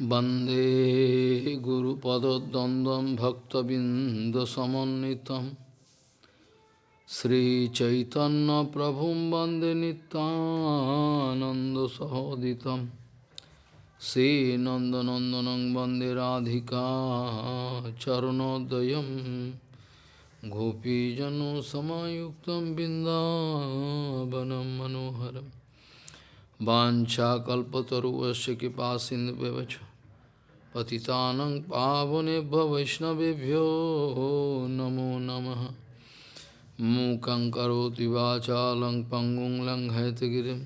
Bande Guru padad dandam Padadandam Bhaktabindasamanitam Sri Chaitanya Prabhum Bande Nitananda Sahoditam. Sri Nandanandanang Bande Radhika Charanodayam. Gopijano Samayuktam Bindavanam Manoharam. Vancha Kalpataru Vasya Kipa Sindhu Bevacha पतितानं पावनेभ्यो वैष्णवेभ्यो नमो नमः। मूकं करोति वाचालं पङ्गुं लङ्घयतगिरिं।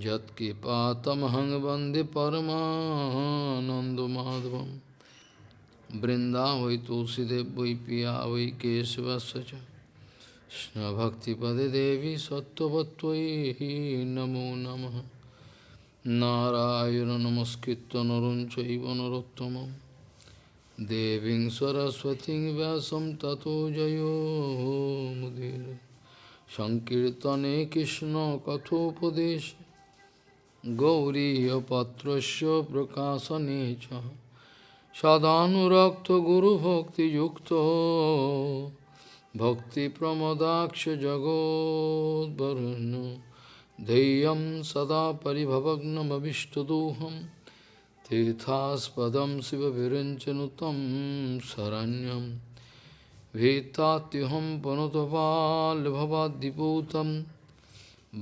यत्कृपातमहं वंदे परमानन्दमाधवं वृन्दावै तुलसीदेव वै पिया वै केशवस्य च। Devi Sattvatvai Namo Namaha Narayan নমস্কৃত নরঞ্চব চৈব দেবী দেবীং সরস্বতী ব্যাসম ততো জয়োমুদীর সংকীর্তনে কৃষ্ণ কথোপদেশ। গৌরীপত্র প্রকাশনে চ। সদানুরক্ত গুরুভক্তিযুক্ত। ভক্তিপ্রমদাক্ষ জগদ্বরণ্য भक्तिप्रमदाक्ष जगोद्वरुन् धैर्यं सदा परिभवग्नमभिष्टदोहं तीर्थास्पदं शिवविरञ्चनुतं शरण्यं भीतात्युहं पुनतपाल्भवाद्दिपूतं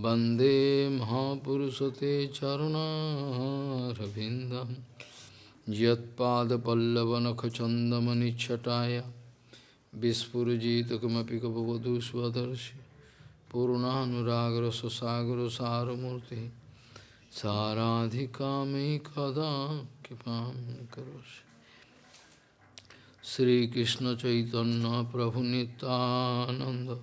वन्दे महापुरुषते चरुणारविन्दं यत्पादपल्लवनखचन्दमनिच्छटाय Vispurjita kamapi kapavadu svadarshi Purunanuragra sasagra saramurti Saradhikami kada kipam karoshi. Sri Krishna Chaitanya Prabhu Nityananda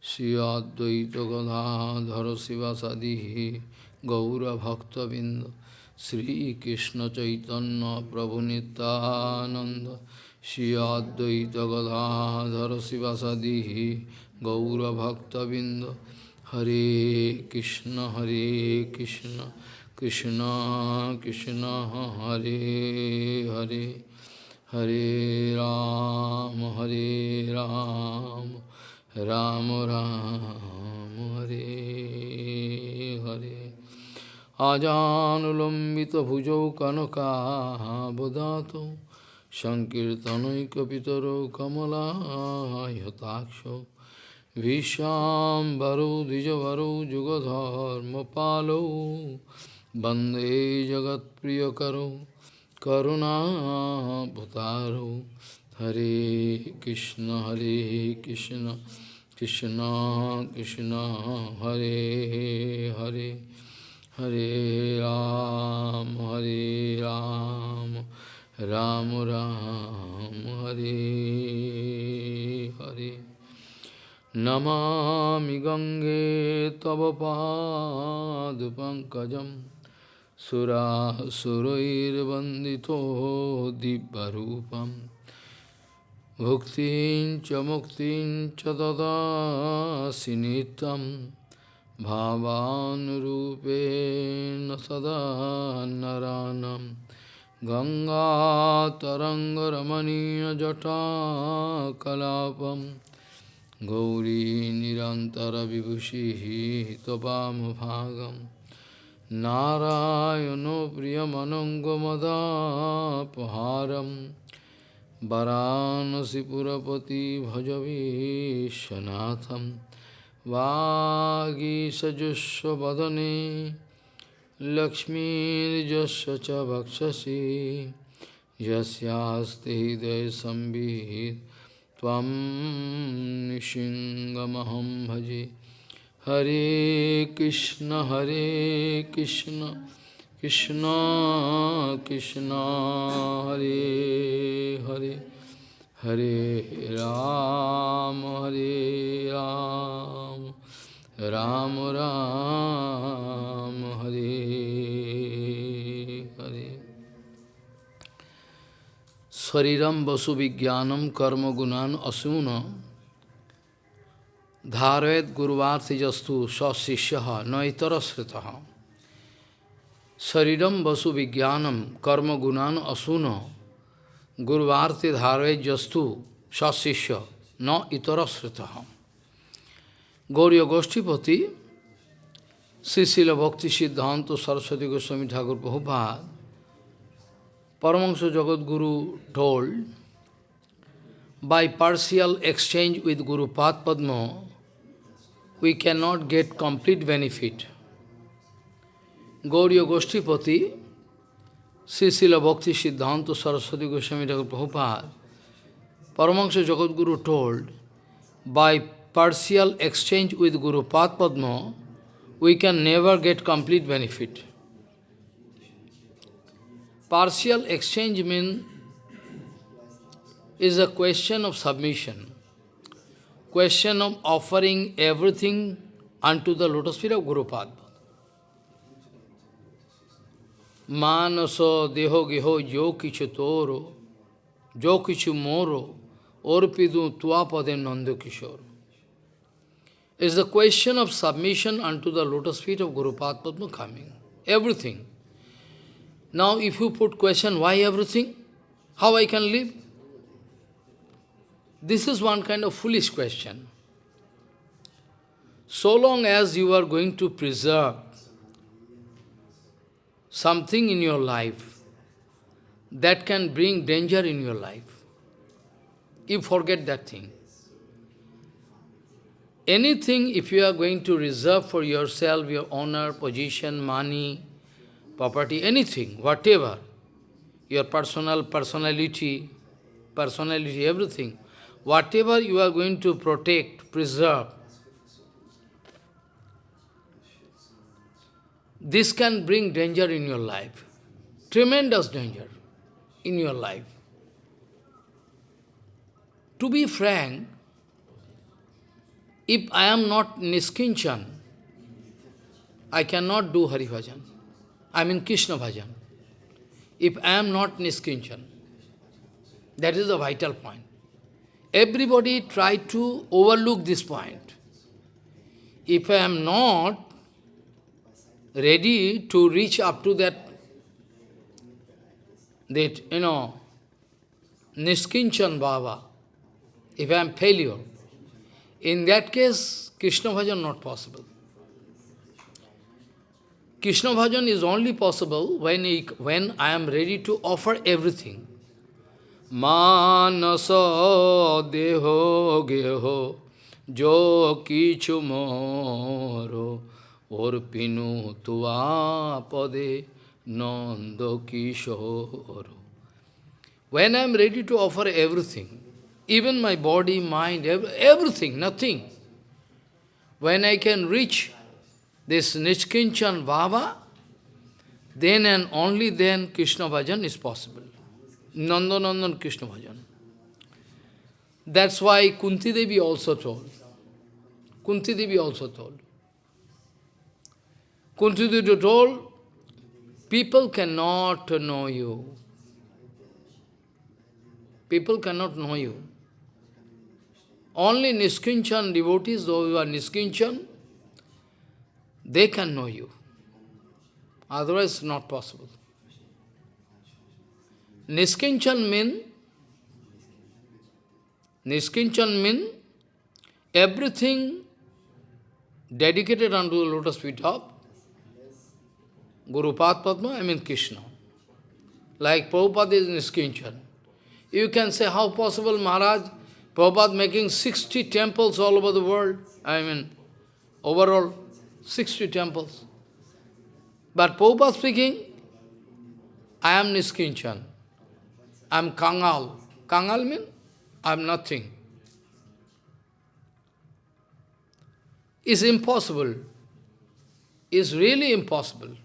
Sri Advaita Gadadhara Sivasadihi Gaura Bhakta Binda Sri Krishna Chaitanya Prabhu Nityananda Shri Advaita Gadadhara Sivasadihi Gaura Bhakta Binda Hare Krishna Hare Krishna Krishna Krishna Hare Hare Hare Ram Hare Ram Ram Ram Hare Hare Ajanulambita bhujau kanaka विश्वाम्बरो द्विजवरो युगधर्मपालो वन्दे जगत्प्रियकरो करुणाभतारो हरे कृष्ण हरे कृष्ण कृष्ण कृष्ण हरे हरे हरे राम हरे Ram Ram Ram Hare Hare Namami Gange Tava Padupankajam Sura Surair Vandito Dibbarupam Bhuktin Chamuktin Chadada Sinitam Bhavanurupen Sada Naranam Ganga Taranga Tarangaramaniya Jata Kalapam Gauri निरन्तरविभूषिः त्वपामभागं नारायणो प्रियमनङ्गमदापहारं वरानसिपुरपति भजवीशनाथं वागीसजुष्वदने लक्ष्मीर्जस्य च भक्षसि यस्यास्ति हृदयसंवित् त्वं निशिङ्गमहं भजे। हरे कृष्ण हरे कृष्ण कृष्ण कृष्ण, हरे हरे। हरे राम हरे राम। राम राम, हरे। शरीरम वसु विज्ञानम कर्म गुणान असून धारयत गुरुवार्थिजस्तु सशिष्य न इतर श्रुत Saridam Vasu Vijnanam Karma Gunan Asuno Guruvarti Dharve Jastu Sasishya No Itarasritaham. Gauriya Goshtipati, Sisila Bhakti Siddhanta Saraswati Goswami Thakur Prabhupada, Paramahansa Jagat Guru told, by partial exchange with Guru Padma, we cannot get complete benefit. Gauriya Goshtipati, Srila Bhakti Siddhanta Saraswati Goswami Thakur Prabhupada, Paramahansa Jagadguru told, by partial exchange with Guru Padma, we can never get complete benefit. Partial exchange means is a question of submission, question of offering everything unto the lotus feet of Guru Padma. Manaso deho geho jo kichu toro, jo kichu moro, orpidu tuapade nanda kishore. Is the question of submission unto the lotus feet of Guru Padma coming. Everything. Now if you put question, why everything? How I can live? This is one kind of foolish question. So long as you are going to preserve something in your life that can bring danger in your life. You forget that thing. Anything, if you are going to reserve for yourself, your honor, position, money, property, anything, whatever, your personal personality, personality, everything, whatever you are going to protect, preserve, This can bring danger in your life, tremendous danger in your life. To be frank, if I am not Niskinchan, I cannot do Hari Bhajan. I mean Krishna Bhajan. If I am not Niskinchan, that is the vital point. Everybody try to overlook this point. If I am not ready to reach up to that, that, you know, Niskinchan Baba, if I am failure, in that case, Krishna Bhajan not possible. Krishna Bhajan is only possible when, he, when I am ready to offer everything. Manasa deho geho jo kichu moro Orpinu tua pade nanda kishore. When I am ready to offer everything, even my body, mind, everything, nothing, when I can reach this Nishkinchan Baba, then and only then Krishna Bhajan is possible. Nanda Nandan Krishna Bhajan. That's why Kunti Devi also told. Kunti Devi also told. Kunti Devi told, people cannot know you. People cannot know you. Only Niskinchan devotees, those who are Niskinchan, they can know you. Otherwise, not possible. Niskinchan mean, Niskinchan mean everything dedicated unto the lotus feet of Guru Padma, I mean Krishna. Like Prabhupada is Niskinchan. You can say, how possible Maharaj, Prabhupada making 60 temples all over the world, I mean, overall, 60 temples. But Prabhupada speaking, I am Niskinchan. I am Kangal. Kangal means I am nothing. It's impossible. It's really impossible.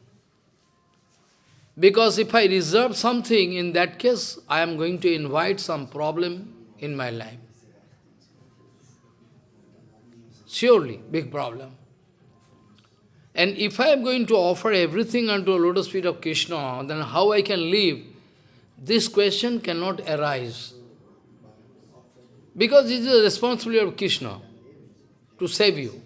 Because if I reserve something, in that case, I am going to invite some problem in my life. Surely, big problem. And if I am going to offer everything unto a lotus feet of Krishna, then how I can live? This question cannot arise. Because it is the responsibility of Krishna to save you.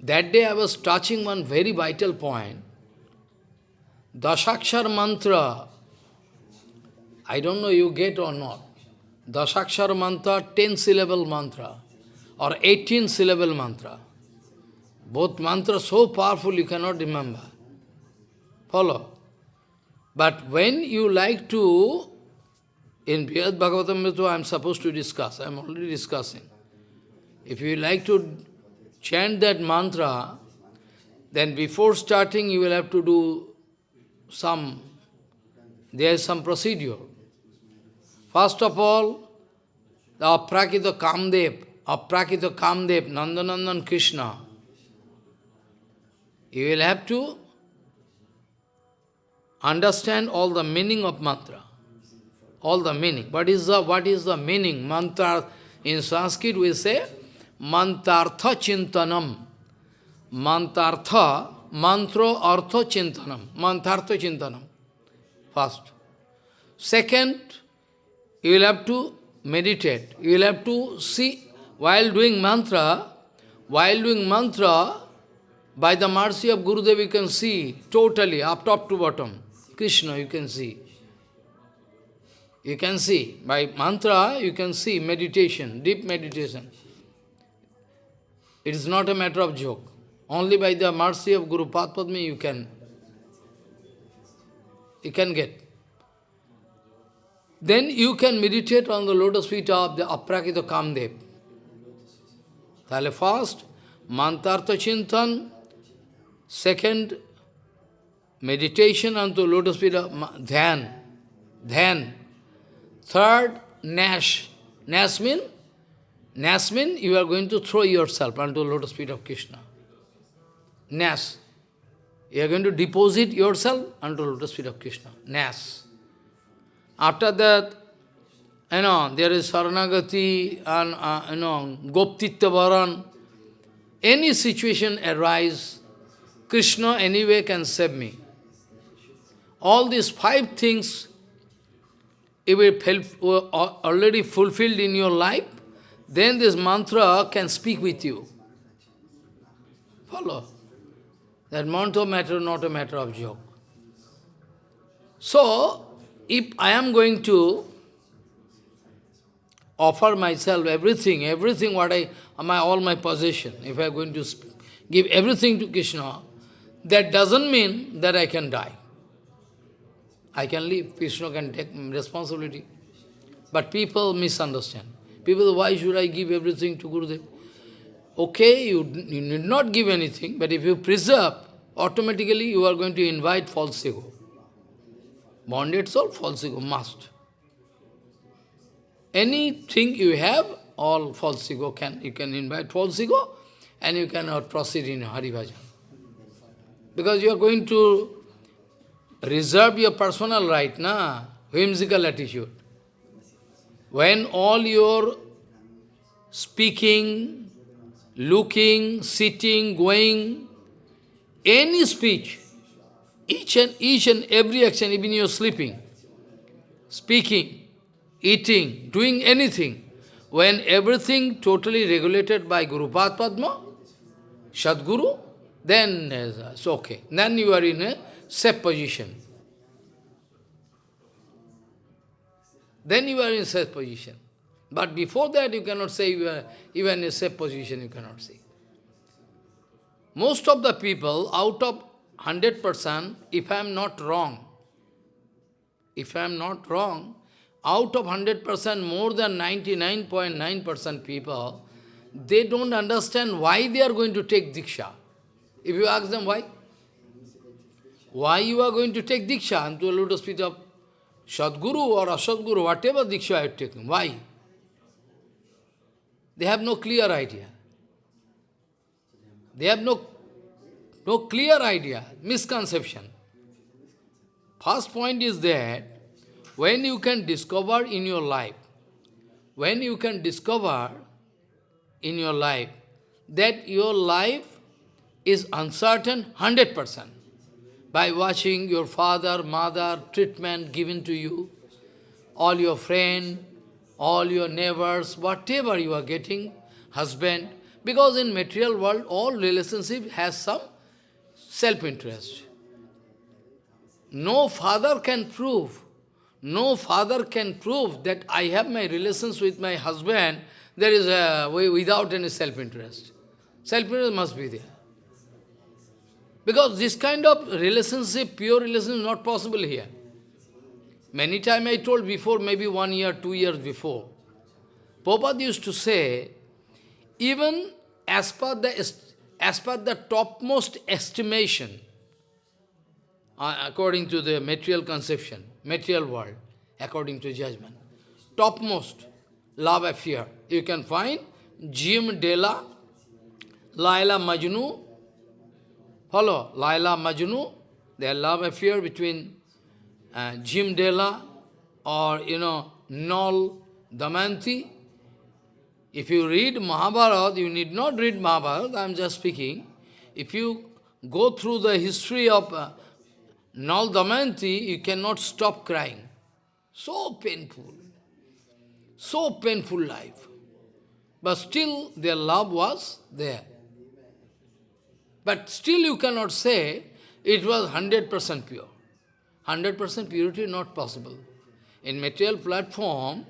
That day I was touching one very vital point. Dasakshar mantra, I don't know you get or not. Dasakshar mantra, 10 syllable mantra, or 18 syllable mantra. Both mantras so powerful you cannot remember. Follow. But when you like to, in Brihad Bhagavatam I am supposed to discuss, I am already discussing. If you like to chant that mantra, then before starting you will have to do some, there is some procedure. First of all, the Aprakita Kamdev, Aprakita Kamdev, Nandanandan Krishna, you will have to understand all the meaning of mantra. All the meaning. What is the, what is the meaning? Mantra, in Sanskrit we say, mantartha chintanam. Mantartha, mantro artha chintanam. Mantartha chintanam. First. Second, you will have to meditate. You will have to see, while doing mantra, while doing mantra, by the mercy of Gurudev you can see totally, up top to bottom. Krishna you can see. You can see. By mantra, you can see meditation, deep meditation. It is not a matter of joke. Only by the mercy of Guru Padma you can, you can get. Then you can meditate on the lotus feet of the Aprakita Kamdev. Tale first, Mantartha Chintan, second, meditation onto lotus feet of Dhyan, Dhyan. Third, Nash. Nash means, Nash means you are going to throw yourself onto lotus feet of Krishna. Nash. You are going to deposit yourself onto lotus feet of Krishna. Nash. After that, you know, there is Saranagati and, uh, you know, Goptitya Varan. Any situation arise, Krishna anyway can save me all these five things, if it were uh, uh, already fulfilled in your life, then this mantra can speak with you. Follow. That mantra matter, not a matter of joke. So, if I am going to offer myself everything, everything what I, my, all my possession, if I am going to give everything to Krishna, that doesn't mean that I can die. I can leave, Krishna can take responsibility. But people misunderstand. People, why should I give everything to Gurudev? Okay, you, you need not give anything, but if you preserve, automatically you are going to invite false ego. Bonded soul, false ego, must. Anything you have, all false ego can, you can invite false ego, and you cannot proceed in Hari Bhajan. Because you are going to reserve your personal right, na? Whimsical attitude. When all your speaking, looking, sitting, going, any speech, each and each and every action, even your sleeping, speaking, eating, doing anything, when everything totally regulated by Guru Padma, Sadguru, then uh, it's okay. Then you are in a safe position. Then you are in safe position. But before that, you cannot say you are even in a safe position, you cannot say. Most of the people, out of 100%, if I am not wrong, if I am not wrong, out of 100%, more than 99.9% .9 people, they don't understand why they are going to take Diksha. If you ask them why, why you are going to take Diksha into a lotus feet of Sadguru or Asadguru, whatever Diksha I have taken? Why? They have no clear idea. They have no, no clear idea, misconception. First point is that when you can discover in your life, when you can discover in your life that your life is uncertain 100%, by watching your father, mother, treatment given to you, all your friend, all your neighbors, whatever you are getting, husband, because in material world, all relationship has some self-interest. no father can prove, no father can prove that I have my relations with my husband, there is a way without any self-interest. Self-interest must be there. Because this kind of relationship, pure relationship is not possible here. Many times I told before, maybe one year, two years before, Prabhupada used to say, even as per the, as per the topmost estimation, uh, according to the material conception, material world, according to judgment, topmost love affair, you can find Jim Dela, Laila Majnu, follow, Laila Majnu, their love affair between uh, Jim Dela or, you know, Nol Damanti, if you read Mahabharata, you need not read Mahabharata, I am just speaking. If you go through the history of uh, Nal Damayanti, you cannot stop crying. So painful. So painful life. But still their love was there. But still you cannot say it was 100% pure. 100% purity not possible. In material platform,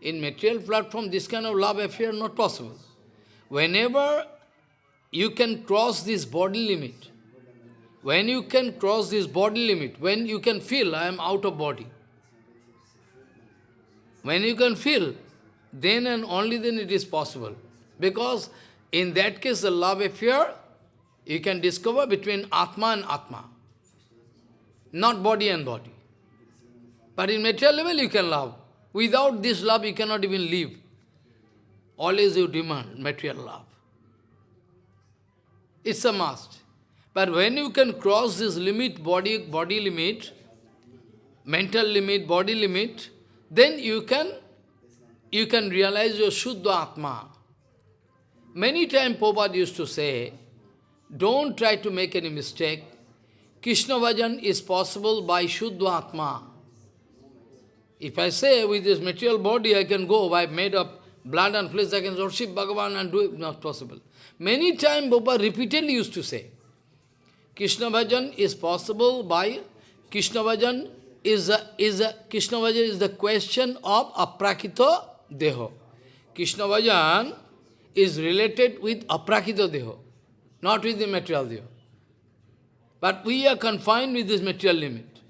in material platform, this kind of love affair not possible. Whenever you can cross this body limit, when you can cross this body limit, when you can feel, I am out of body. When you can feel, then and only then it is possible. Because in that case, the love affair, you can discover between Atma and Atma. Not body and body. But in material level, you can love. Without this love, you cannot even live. Always you demand material love. It's a must. But when you can cross this limit, body, body limit, mental limit, body limit, then you can, you can realize your Shuddha Atma. Many times Prabhupada used to say, don't try to make any mistake. Krishna Bhajan is possible by Shuddha Atma. If I say with this material body I can go, I made up blood and flesh, I can worship Bhagavan and do it, not possible. Many times Baba repeatedly used to say, Krishna Bhajan is possible by Krishna Bhajan is a, is a, Krishna Bhajan is the question of aprakita deho. Krishna Bhajan is related with aprakita deho, not with the material deho. But we are confined with this material limit.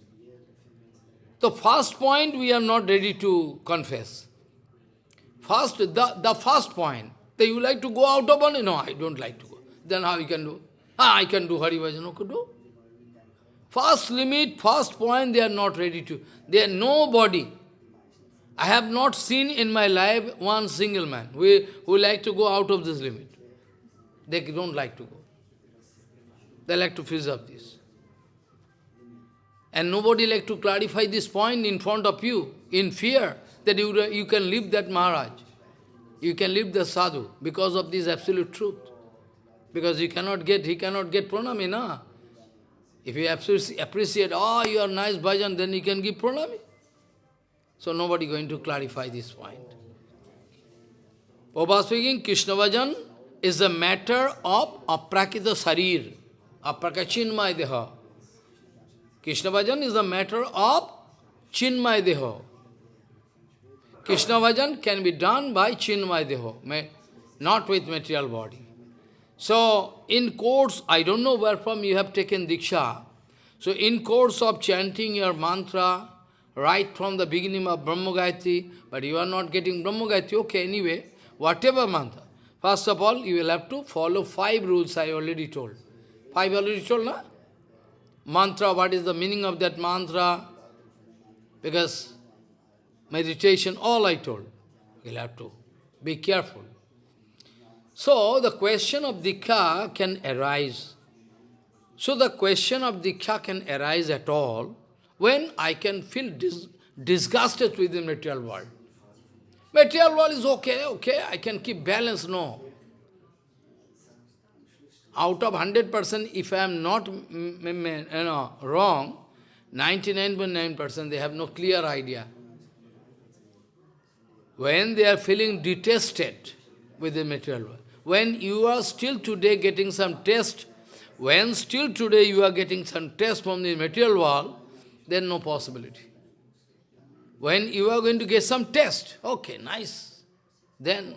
The first point we are not ready to confess. First, the, the first point, that you like to go out of body? No, I don't like to go. Then how you can do? Ah, I can do Hari Bhajan, no could do. First limit, first point, they are not ready to. They are nobody. I have not seen in my life one single man who, who like to go out of this limit. They don't like to go. They like to preserve this. And nobody like to clarify this point in front of you, in fear, that you, you can leave that Maharaj. You can leave the sadhu because of this absolute truth. Because he cannot get, he cannot get pranami, na? If you appreciate, oh, you are nice bhajan, then you can give pranami. So nobody going to clarify this point. Prabhupada speaking, Krishna bhajan is a matter of aprakita sarir, aprakachinmay deha. Krishna bhajan is a matter of chinmay deho. Krishna bhajan can be done by chinmay deho, not with material body. So, in course, I don't know where from you have taken Diksha. So, in course of chanting your mantra, right from the beginning of Brahma Gayatri, but you are not getting Brahma Gayatri, okay, anyway, whatever mantra. First of all, you will have to follow five rules I already told. Five already told, na? mantra, what is the meaning of that mantra, because meditation, all I told. You'll have to be careful. So the question of Diksha can arise. So the question of Diksha can arise at all when I can feel dis disgusted with the material world. Material world is okay, okay, I can keep balance, no out of 100%, if I am not mm, mm, mm, you know, wrong, 99.9% they have no clear idea. When they are feeling detested with the material world, when you are still today getting some test, when still today you are getting some test from the material world, then no possibility. When you are going to get some test, okay, nice. Then,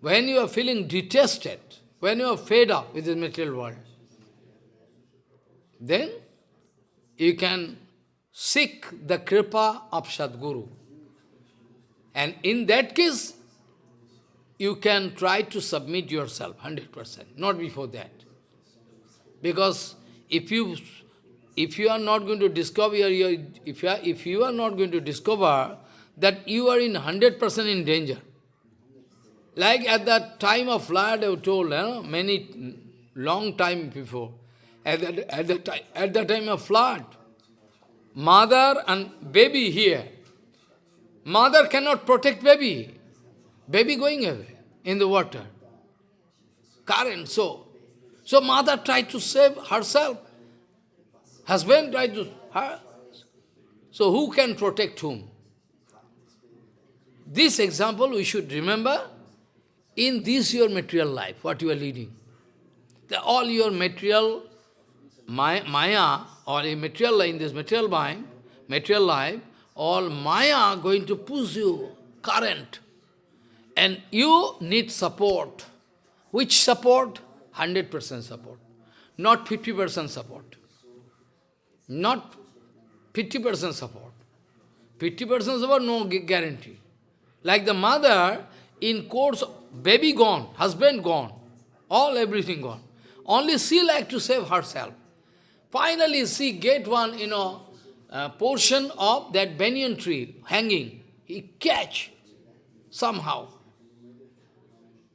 when you are feeling detested, when you are fed up with the material world, then you can seek the kripa of Sadguru. And in that case, you can try to submit yourself 100%, not before that. Because if you if you are not going to discover if you are, if you are not going to discover that you are in 100% in danger. Like at that time of flood, I told, you know, many, long time before, at the, at, the time, at the time of flood, mother and baby here, mother cannot protect baby, baby going away in the water, current, so. So mother tried to save herself, husband tried to, her. So who can protect whom? This example we should remember in this your material life, what you are leading. The, all your material maya or a material life, in this material mind, material life, all maya going to push you, current. And you need support. Which support? 100% support. Not 50% support. Not 50% support. 50% support, no guarantee. Like the mother, in course, baby gone, husband gone, all everything gone. Only she like to save herself. Finally, she get one, you know, uh, portion of that banyan tree hanging. He catch somehow.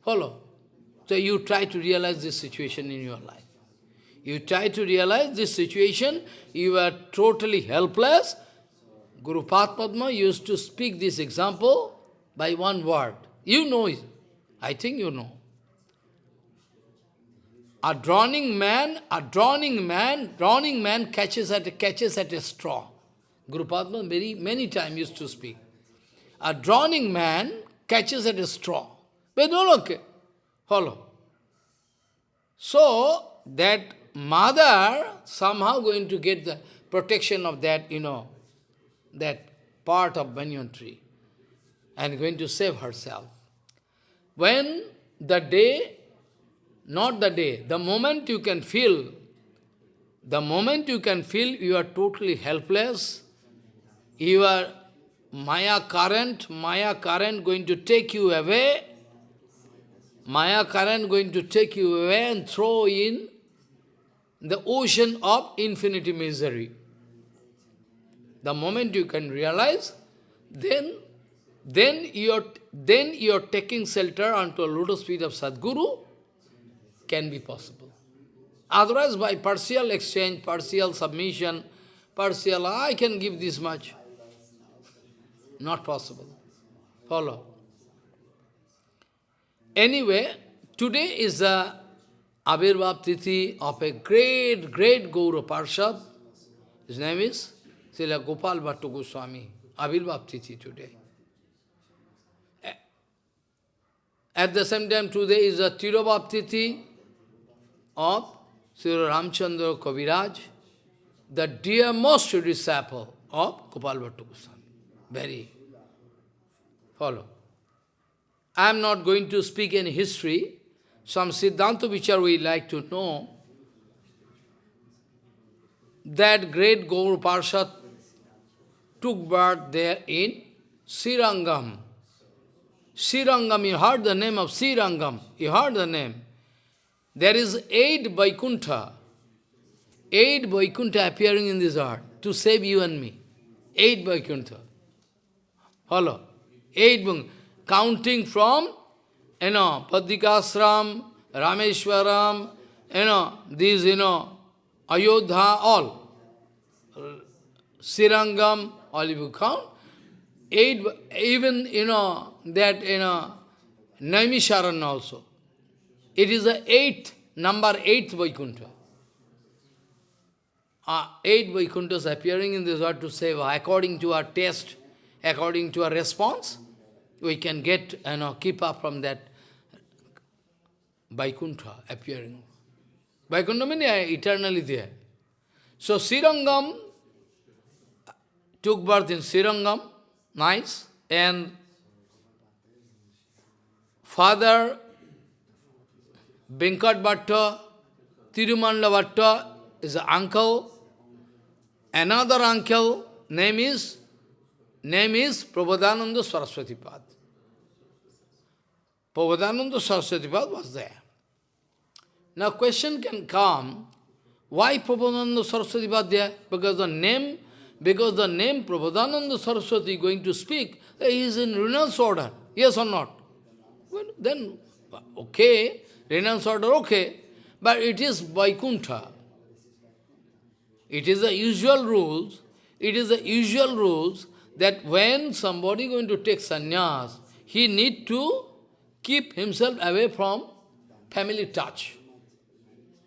Follow? So you try to realize this situation in your life. You try to realize this situation, you are totally helpless. Guru Padma used to speak this example by one word. You know it. I think you know. A drowning man, a drowning man, drowning man catches at a, catches at a straw. Guru Padma very many times used to speak. A drowning man catches at a straw. But no, okay. Follow. So, that mother somehow going to get the protection of that, you know, that part of banyan tree and going to save herself. When the day, not the day, the moment you can feel, the moment you can feel you are totally helpless, you are Maya current, Maya current going to take you away, Maya current going to take you away and throw in the ocean of infinity misery. The moment you can realize, then then you're, then you're taking shelter onto a lotus feet of Sadguru, can be possible. Otherwise, by partial exchange, partial submission, partial, I can give this much. Not possible. Follow. Anyway, today is the Abhirbhav Tithi of a great, great Gaura Parshad. His name is Srila Gopal Bhattu Goswami. Abhirbhav Tithi today. At the same time, today is the Tirobhav Tithi of Sri Ramchandra Kaviraj, the dearmost disciple of Gopal Bhattu Goswami. Very. Follow. I am not going to speak any history. Some Siddhanta Vichar we like to know. That great Gaur Parshad took birth there in Srirangam. Srirangam, you heard the name of Srirangam, you heard the name. There is eight Vaikuntha, eight Vaikuntha appearing in this earth to save you and me. Eight Vaikuntha. Follow? Eight, counting from, you know, Badrikashram, Rameshwaram, you know, these, you know, Ayodhya, all. Srirangam, all you count. Eight, even, you know, that, you know, Naimisharan also. It is the eighth, number eighth Vaikuntha. Uh, eight Vaikunthas appearing in this world to save according to our taste, according to our response, we can get, you know, keep up from that Vaikuntha appearing. Vaikuntha means eternally there. So Srirangam, took birth in Srirangam, nice, and father Venkat Bhatta, Tirumalla Bhatta is an uncle. Another uncle, name is, name is Prabodhananda Saraswati Pad. Prabodhananda Saraswati Pad was there. Now question can come, why Prabodhananda Saraswati Pad there? Because the name, because the name Prabodhananda Saraswati going to speak, he is in renounced order, yes or not? Well, then, okay, renounced order, okay, but it is Vaikuntha. It is the usual rules, it is the usual rules that when somebody going to take sannyas, he need to keep himself away from family touch.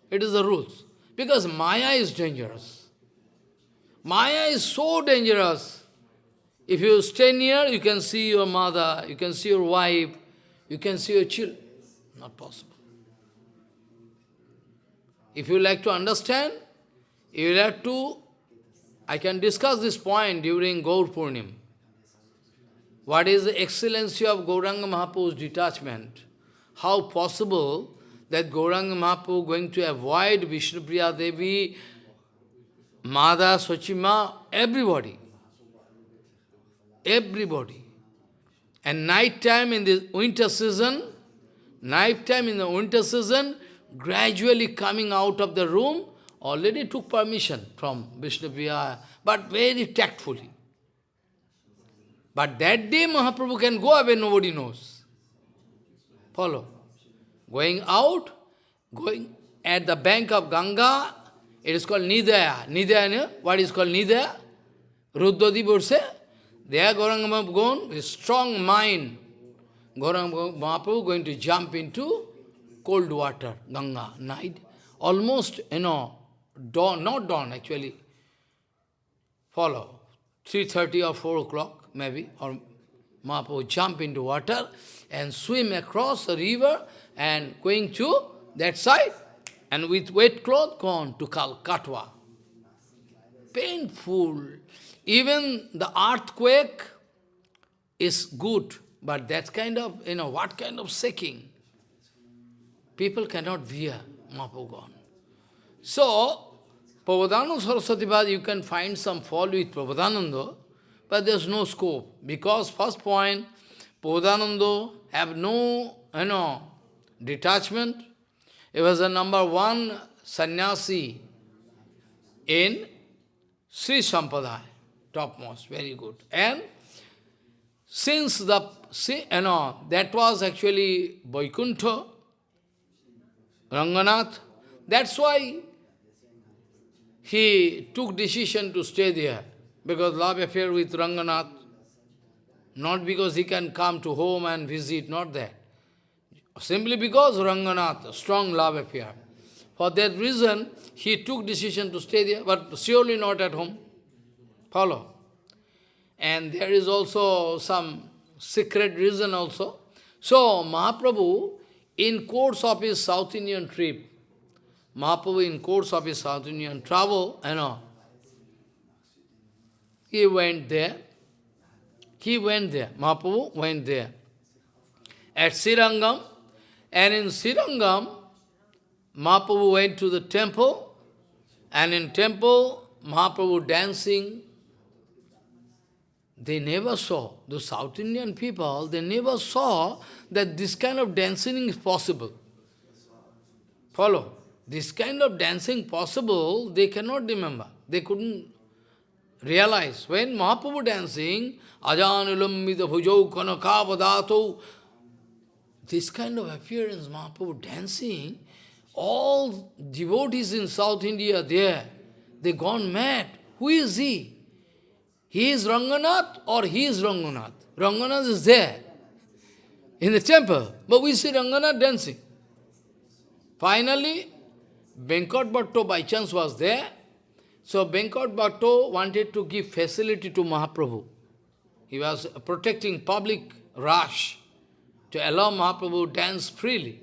It is the rules. Because Maya is dangerous. Maya is so dangerous. If you stay near, you can see your mother, you can see your wife, you can see your children. Not possible. If you like to understand, you will have to, I can discuss this point during Gaur Purnim. What is the excellency of Gauranga Mahaprabhu's detachment? How possible that Gauranga Mahaprabhu going to avoid Vishnupriya Devi, Madha, Sochima, everybody. Everybody. And night time in the winter season, night time in the winter season, gradually coming out of the room, already took permission from Vishnupriya, but very tactfully. But that day Mahaprabhu can go away, nobody knows. Follow. Going out, going at the bank of Ganga, it is called Nidaya. Nidaya, what is called Nidaya? Ruddhadi Burse. There Gauranga Mahaprabhu with strong mind. Gauranga Mahaprabhu going to jump into cold water, Ganga, night. Almost, you know, dawn, not dawn actually. Follow. 3.30 or 4 o'clock maybe, or Mahaprabhu jump into water and swim across the river and going to that side and with wet cloth gone to Katwa. Painful. Even the earthquake is good, but that kind of, you know, what kind of shaking? People cannot bear Mahaprabhu. So, Prabodhananda Saraswati you can find some fault with Prabodhananda, but there's no scope. Because first point, Prabodhananda have no, you know, detachment. He was the number one sannyasi in Sri Sampradaya, topmost, very good. And since the, see, you know, that was actually Vaikuntha, Ranganath, that's why he took decision to stay there, because love affair with Ranganath, not because he can come to home and visit, not that. Simply because Ranganath, strong love affair. For that reason, he took decision to stay there, but surely not at home. Follow. And there is also some secret reason also. So, Mahaprabhu, in course of his South Indian trip, Mahaprabhu in course of his South Indian travel, you know, he went there. He went there. Mahaprabhu went there. At Srirangam, and in Srirangam, Mahaprabhu went to the temple, and in temple, Mahaprabhu dancing. They never saw, the South Indian people, they never saw that this kind of dancing is possible. Follow? This kind of dancing possible, they cannot remember. They couldn't realize. When Mahaprabhu dancing, Ajanulambita bhujau kanakavadato, this kind of appearance, Mahaprabhu dancing, all devotees in South India there, they gone mad. Who is he? He is Ranganath or he is Ranganath? Ranganath is there in the temple, but we see Ranganath dancing. Finally, Venkat Bhatto by chance was there. So Venkat Bhatto wanted to give facility to Mahaprabhu. He was protecting public rush to allow Mahaprabhu dance freely.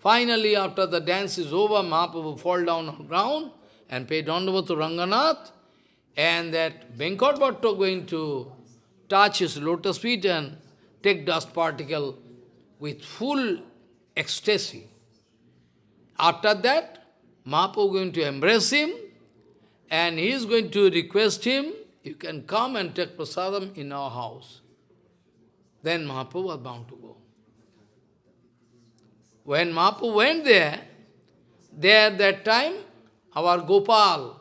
Finally, after the dance is over, Mahaprabhu fall down on ground and pay dandavat to Ranganath, and that Venkat Bhatto going to touch his lotus feet and take dust particle with full ecstasy. After that, Mahaprabhu going to embrace him and he is going to request him, you can come and take prasadam in our house. Then Mahaprabhu was bound to go. When Mahaprabhu went there, there that time, our Gopal,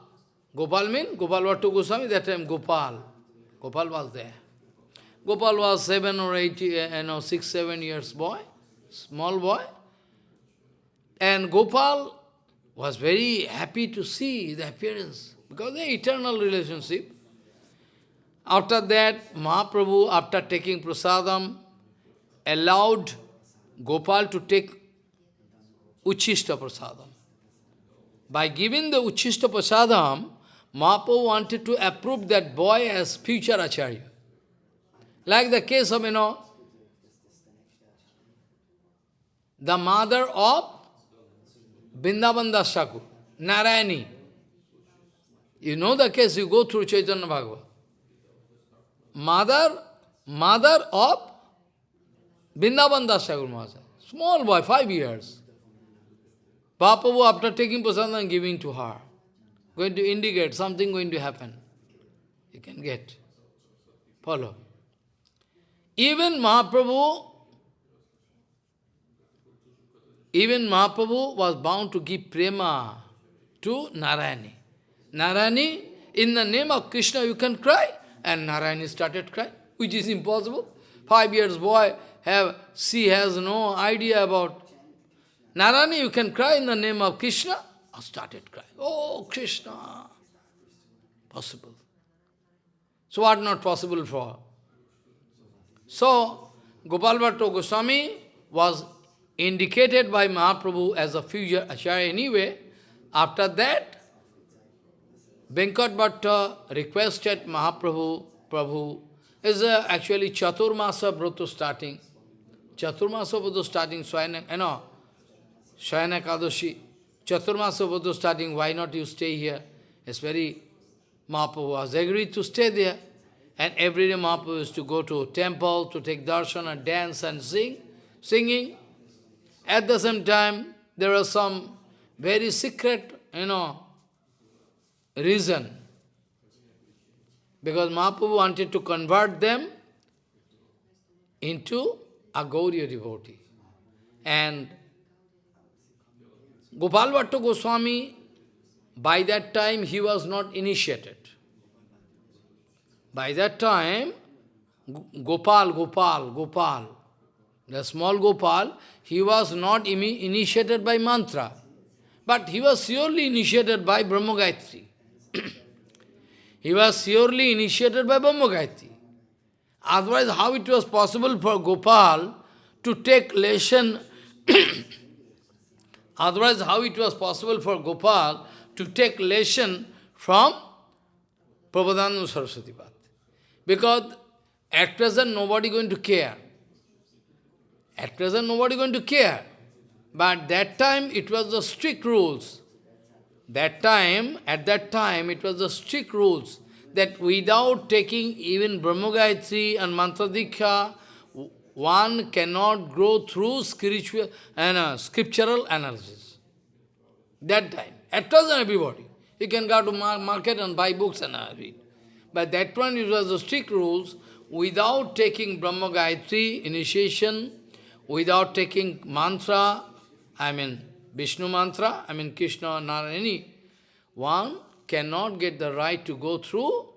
Gopal means Gopal Bhattu Goswami, that time Gopal. Gopal was there. Gopal was seven or eight, uh, you know, six, seven years boy, small boy. And Gopal was very happy to see the appearance, because the eternal relationship. After that, Mahaprabhu, after taking prasadam, allowed Gopal to take Uchishta prasadam. By giving the Uchishta prasadam, Mahaprabhu wanted to approve that boy as future Acharya. Like the case of, you know, the mother of Vrindavan Das Thakur, Narayani. You know the case, you go through Chaitanya Bhagavat. Mother, mother of Vrindavan Das Thakur. Small boy, five years. Papavu, after taking prasadam, giving to her. Going to indicate something going to happen. You can get. Follow. Even Mahaprabhu, even Mahaprabhu was bound to give prema to Narayani. Narayani, in the name of Krishna, you can cry. And Narayani started crying, which is impossible. Five years boy, have she has no idea about Narayani, you can cry in the name of Krishna. Started crying. Oh, Krishna. Possible. So what not possible for? So, Gopal Goswami was indicated by Mahaprabhu as a future Acharya anyway. After that, Venkat Bhatta requested Mahaprabhu, Prabhu, is uh, actually Chaturmasa Brata starting. Chaturmasa Brata starting, so I know, Kadoshi. Chaturmasa Brata starting, why not you stay here? It's very, Mahaprabhu was agreed to stay there. And every day Mahaprabhu used to go to temple to take darshan and dance and sing, singing. At the same time, there was some very secret, you know, reason. Because Mahaprabhu wanted to convert them into a Gauriya devotee. And Gopal Bhattu Goswami, by that time he was not initiated. By that time, Gopal, Gopal, Gopal, the small Gopal, he was not initiated by mantra, but he was surely initiated by Brahma Gayatri. he was surely initiated by Brahma Gayatri. Otherwise, how it was possible for Gopal to take lesson Otherwise, how it was possible for Gopal to take lesson from Prabhupada Saraswati Bhat? Because at present nobody going to care. At present nobody going to care. But that time it was the strict rules. That time, at that time, it was the strict rules that without taking even Brahma Gayatri and Mantra Diksha, one cannot grow through spiritual and uh, scriptural analysis. That time. At present everybody. You can go to market and buy books and uh, read. But that one it was the strict rules, without taking Brahma Gayatri initiation, without taking mantra, I mean Vishnu mantra, I mean Krishna, or Narayani, one cannot get the right to go through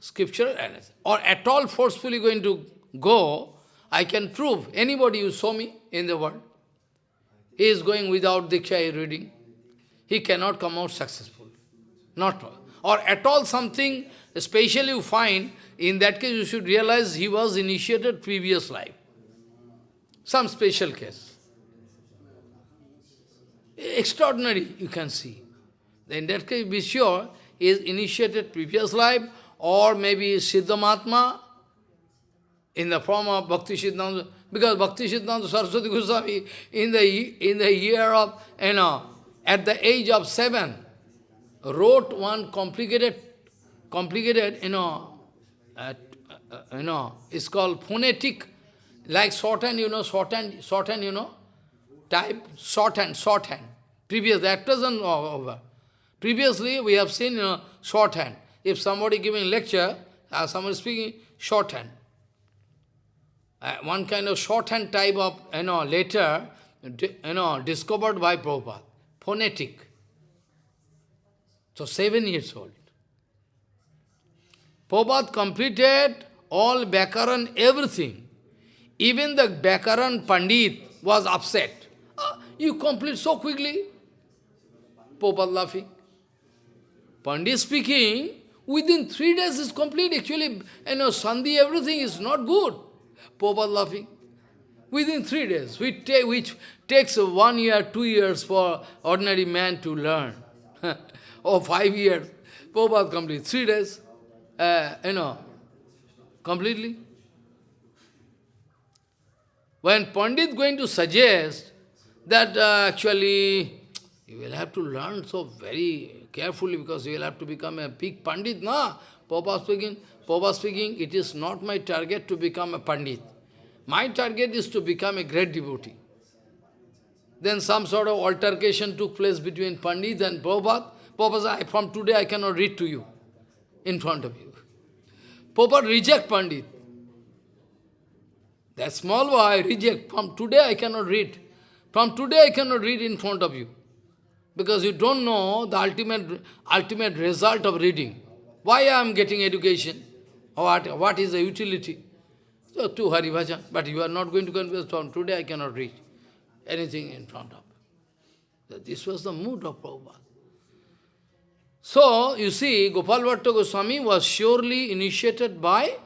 scriptural analysis. Or at all forcefully going to go, I can prove, anybody you saw me in the world, he is going without Diksha reading, he cannot come out successful. Not. Or at all something Especially you find, in that case you should realize he was initiated previous life. Some special case. Extraordinary, you can see. In that case, be sure, he is initiated previous life, or maybe Siddhamatma, in the form of Bhakti Siddhanta, because Bhakti Siddhanta Saraswati Goswami, in the, in the year of, you know, at the age of seven, wrote one complicated complicated, you know, uh, uh, you know, it's called phonetic, like shorthand, you know, shorthand, shorthand, you know, type, shorthand, shorthand. Previous, that doesn't over. Previously, we have seen, you know, shorthand. If somebody giving lecture, uh, somebody speaking, shorthand. Uh, one kind of shorthand type of, you know, letter, you know, discovered by Prabhupada. Phonetic. So seven years old. Prabhupada completed all Bakaran, everything. Even the Bakaran Pandit was upset. Ah, you complete so quickly? Prabhupada laughing. Pandit speaking, within three days is complete. Actually, you know, Sandhi, everything is not good. Prabhupada laughing. Within three days, which, take, which takes one year, two years for ordinary man to learn. or five years. Prabhupada complete. Three days, uh, you know, completely. When Pandit going to suggest that uh, actually you will have to learn so very carefully because you will have to become a big Pandit, na? Prabhupada speaking, Prabhupada speaking, it is not my target to become a Pandit. My target is to become a great devotee. Then some sort of altercation took place between Pandit and Prabhupada. Prabhupada said, from today I cannot read to you in front of you. Prabhupada reject Pandit. That small boy reject. From today I cannot read. From today I cannot read in front of you. Because you don't know the ultimate, ultimate result of reading. Why I am getting education? What, what is the utility? So, to Hari Bhajan. But you are not going to convince from today I cannot reach anything in front of. So this was the mood of Prabhupada. So, you see, Gopal Bhatta Goswami was surely initiated by,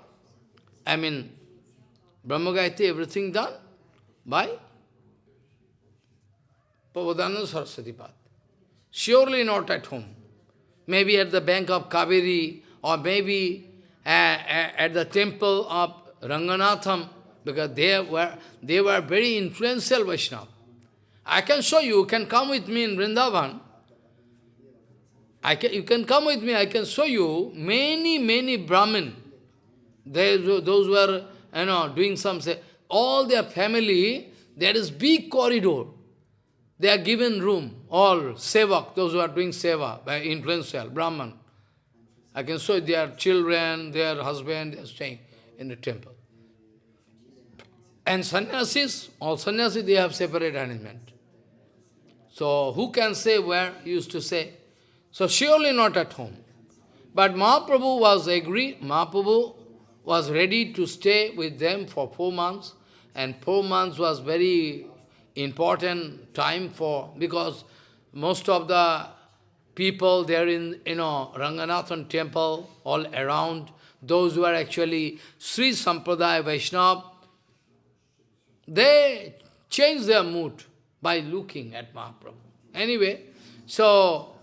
I mean, Brahma everything done by Prabhupada Saraswati Path. Surely not at home. Maybe at the bank of Kaveri, or maybe at the temple of Ranganatham, because they were, they were very influential Vaishnava. I can show you, you can come with me in Vrindavan, I can, you can come with me, I can show you many, many Brahmin. They, those were, you know, doing some, say, all their family, there is big corridor. They are given room, all sevak, those who are doing seva, by influential, Brahman. I can show their children, their husband, they are staying in the temple. And sannyasis, all sannyasis, they have separate arrangement. So who can say where, he used to say, so surely not at home. But Mahaprabhu was agree, Mahaprabhu was ready to stay with them for four months, and four months was very important time for, because most of the people there in, you know, Ranganathan temple, all around, those who are actually Sri Sampradaya Vaishnava, they change their mood by looking at Mahaprabhu. Anyway, so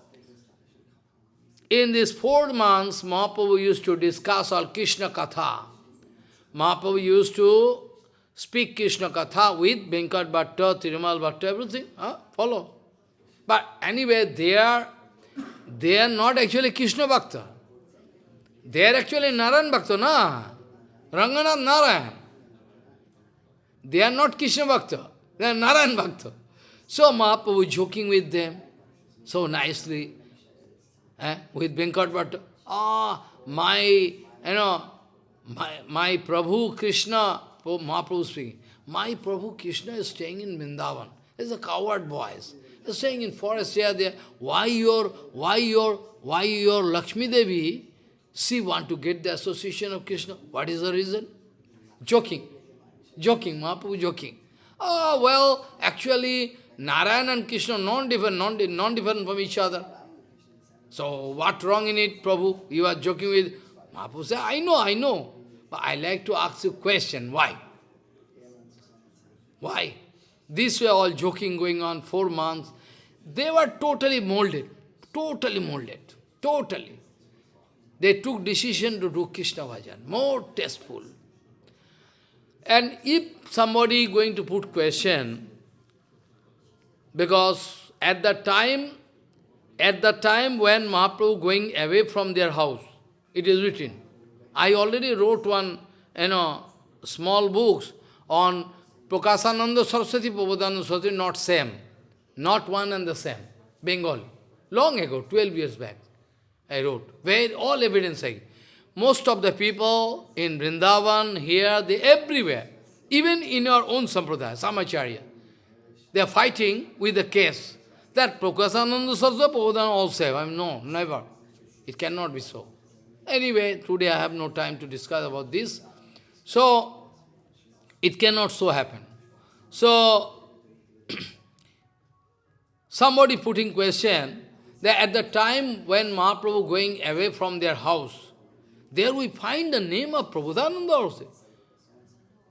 in these four months, Mahaprabhu used to discuss all Krishna Katha. Mahaprabhu used to speak Krishna Katha with Venkat Bhatta, Tirumal Bhatta, everything. Huh? Follow. But anyway, they are, they are not actually Krishna Bhakta. They are actually Narayan Bhakta, na? Ranganath Narayan. They are not Krishna Bhakta. They are Narayan Bhakta. So Mahaprabhu joking with them so nicely eh, with Venkat Bhatta. Ah, my, you know, my, my Prabhu Krishna, Mahaprabhu speaking, my Prabhu Krishna is staying in Vrindavan. He's a coward boys. He's staying in forest here, there. Why your, why your, why your Lakshmi Devi, she want to get the association of Krishna? What is the reason? Joking. Joking, Mahaprabhu joking. Oh, well, actually, Narayan and Krishna non-different, non-different from each other. So what wrong in it, Prabhu? You are joking with... Mahaprabhu said, I know, I know. But I like to ask you a question. Why? Why? These were all joking going on four months. They were totally molded. Totally molded. Totally. They took decision to do Krishna bhajan. More tasteful. And if somebody going to put question, because at that time, at the time when Mahaprabhu going away from their house, It is written. I already wrote one, you know, small books on Prakasananda Saraswati, Prabodhananda Saraswati, not same. Not one and the same. Bengali. Long ago, 12 years back, I wrote. Where all evidence I Most of the people in Vrindavan, here, they everywhere, even in our own sampradaya, Samacharya, they are fighting with the case that Prakasananda Saraswati, all same. I mean, no, never. It cannot be so. Anyway, today I have no time to discuss about this. So, it cannot so happen. So, somebody putting question that at the time when Mahaprabhu going away from their house, there we find the name of Prabhupada also.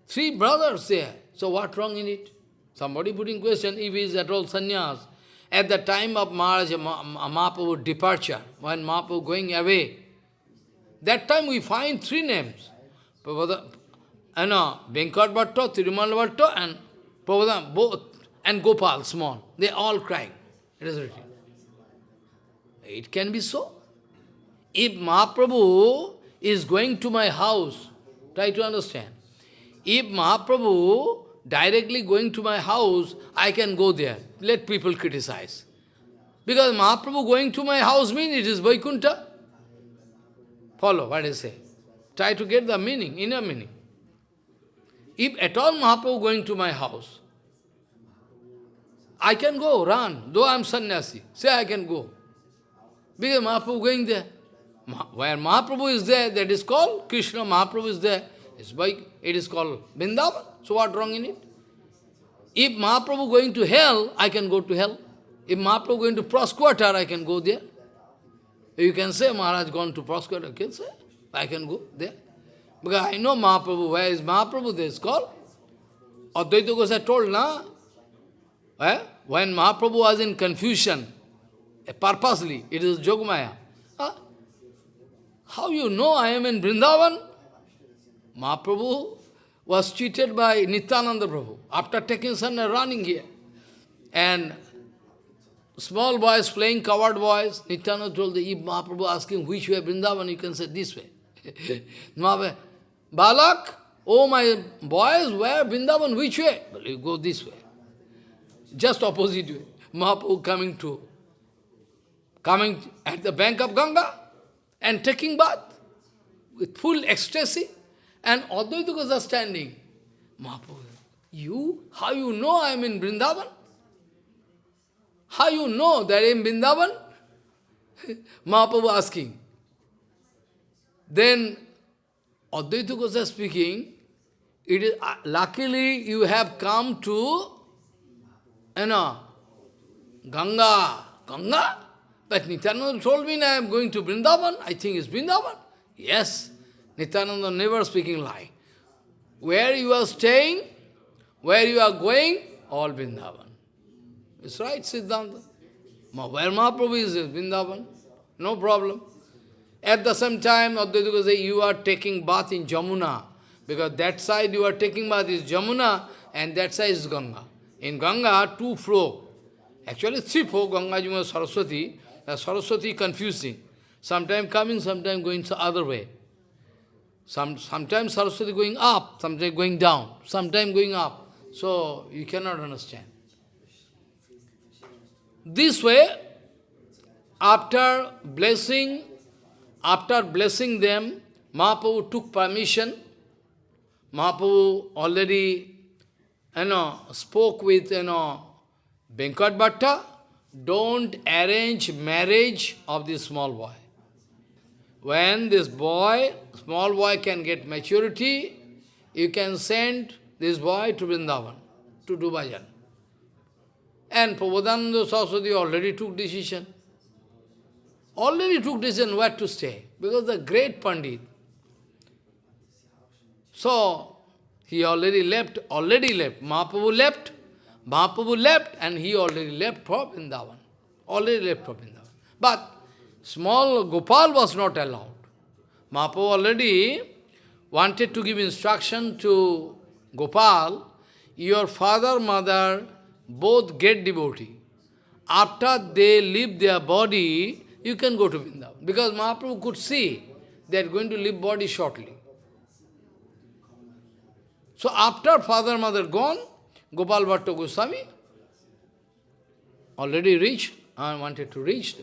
Three brothers there. So what wrong in it? Somebody putting question if he is at all sannyas. At the time of Maharaj Mahaprabhu's departure, when Mahaprabhu going away, that time we find three names. And uh, Venkat Bhatta, Tirumal Bhatta, and Prabhupada, both, and Gopal, small. They all crying. It is written. It can be so. If Mahaprabhu is going to my house, try to understand. If Mahaprabhu directly going to my house, I can go there. Let people criticize. Because Mahaprabhu going to my house means it is Vaikuntha. Follow what I say. Try to get the meaning, inner meaning. If at all Mahaprabhu going to my house, I can go, run, though I am sannyasi. Say I can go. Because Mahaprabhu going there. Where Mahaprabhu is there, that is called Krishna. Mahaprabhu is there. It's by, it is called Vrindavan. So what wrong in it? If Mahaprabhu going to hell, I can go to hell. If Mahaprabhu going to Prosquarter, I can go there. You can say Maharaj gone to Prosquarter, I can say, I can go there. Because I know Mahaprabhu, where is Mahaprabhu, there is called. Advaita Gosai told, na? Eh? When Mahaprabhu was in confusion, eh, purposely, it is Jogmaya. Huh? How you know I am in Vrindavan? Mahaprabhu was cheated by Nityananda Prabhu after taking sun and running here. And small boys playing coward boys, Nityananda told the Mahaprabhu asking which way Vrindavan, you can say this way. Balak, oh my boys, where Vrindavan, which way? Well, you go this way. Just opposite way. Mahaprabhu coming to, coming at the bank of Ganga and taking bath with full ecstasy. And Advaita Goswami standing. Mahaprabhu, you? How you know I am in Vrindavan? How you know that I am in Vrindavan? Mahaprabhu asking. Then Advaita Goswami speaking, it is, uh, luckily you have come to, you know, Ganga. Ganga? But Nityananda told me I am going to Vrindavan. I think it's Vrindavan. Yes. Nityananda never speaking lie. Where you are staying, where you are going, all Vrindavan. It's right, Siddhanta. Where Mahaprabhu is, Vrindavan. No problem. At the same time, Advaita say, you are taking bath in Jamuna. Because that side you are taking bath is Jamuna, and that side is Ganga. In Ganga, two flow. Actually, three flow, Ganga, Jamuna, Saraswati. Uh, Saraswati confusing. Sometimes coming, sometimes going the other way. Some, sometimes Saraswati going up, sometimes going down, sometimes going up. So you cannot understand. This way, after blessing, after blessing them, Mahaprabhu took permission. Mahaprabhu already, you know, spoke with, you know, Venkat Bhatta, don't arrange marriage of this small boy. When this boy, small boy can get maturity, you can send this boy to Vrindavan, to do bhajan. And Prabodhananda Saraswati already took decision. Already took decision where to stay, because the great Pandit. So, he already left, already left. Mahaprabhu left, Mahaprabhu left, and he already left for Vrindavan. Already left for Vrindavan. But Small Gopal was not allowed. Mahaprabhu already wanted to give instruction to Gopal, your father, mother, both get devotee. After they leave their body, you can go to Vrindavan. Because Mahaprabhu could see they are going to leave body shortly. So after father, mother gone, Gopal Bhatta Goswami already reached and wanted to reach,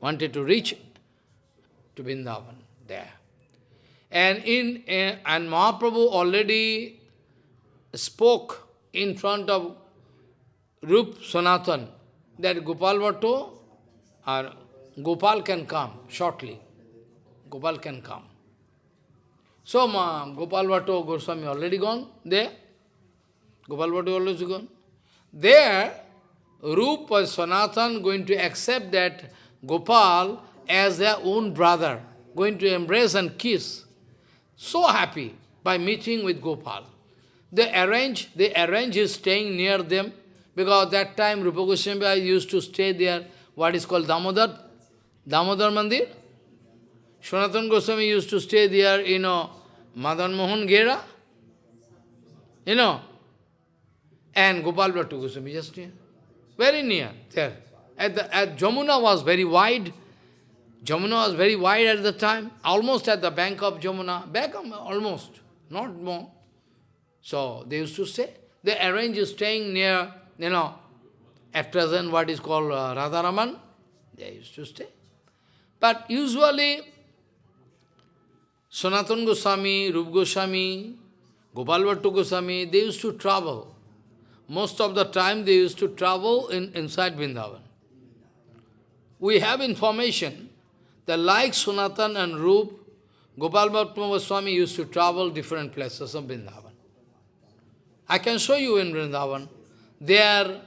wanted to reach to Vrindavan there. And in uh, and Mahaprabhu already spoke in front of Rup Sanatan that Gopal Bhatto or Gopal can come shortly. Gopal can come. So Ma, Gopal Bhatto Goswami already gone there. Gopal Bhatto already gone. There, Rup was Sanatan going to accept that Gopal as their own brother, going to embrace and kiss. So happy by meeting with Gopal. They arrange, they arrange his staying near them, because that time Rupa Goswami used to stay there, what is called Damodar, Damodar Mandir. Sanatan Goswami used to stay there, you know, Madan Mohan Gera, you know, and Gopal Bhattu Goswami just near, very near, there. At, the, at Jamuna was very wide, Jamuna was very wide at the time, almost at the bank of Jamuna, back almost, not more. So they used to stay. They arranged staying near, you know, at present what is called uh, Radharaman, they used to stay. But usually, Sanatan Goswami, Rup Goswami, Gopal Bhattu Goswami, they used to travel. Most of the time they used to travel in, inside Vrindavan. We have information that like Sanatan and Rup, Gopal Goswami used to travel different places of Vrindavan. I can show you in Vrindavan. There,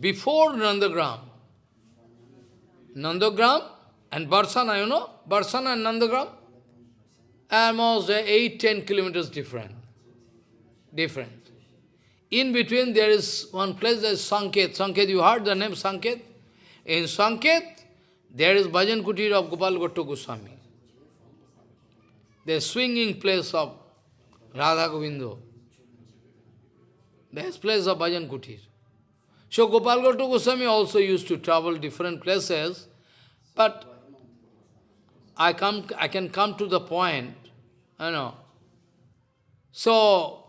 before Nandagram, Nandagram and Barsana, you know, Barsana and Nandagram, almost 8-10 kilometers different. Different. In between there is one place, there is Sanket. Sanket, you heard the name Sanket? In Sanket, there is Bhajan Kutir of Gopal Bhattu Goswami. The swinging place of Radha Govindo. There is place of Bhajan Kutir. So Gopal Bhattu Goswami also used to travel different places, but I, come, I can come to the point, you know. So,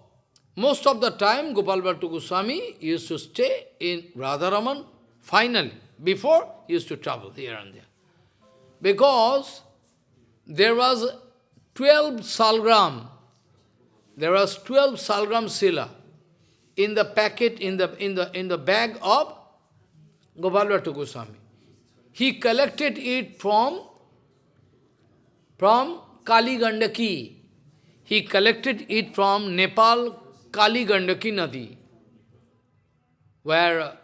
most of the time, Gopal Bhattu Goswami used to stay in Radharaman, finally. Before, he used to travel here and there. Because there was 12 salgram, there was 12 salgram sila in the packet, in the, in the, in the bag of Gopal Bhattu Goswami. He collected it from, from Kali Gandaki. He collected it from Nepal Kali Gandaki Nadi, where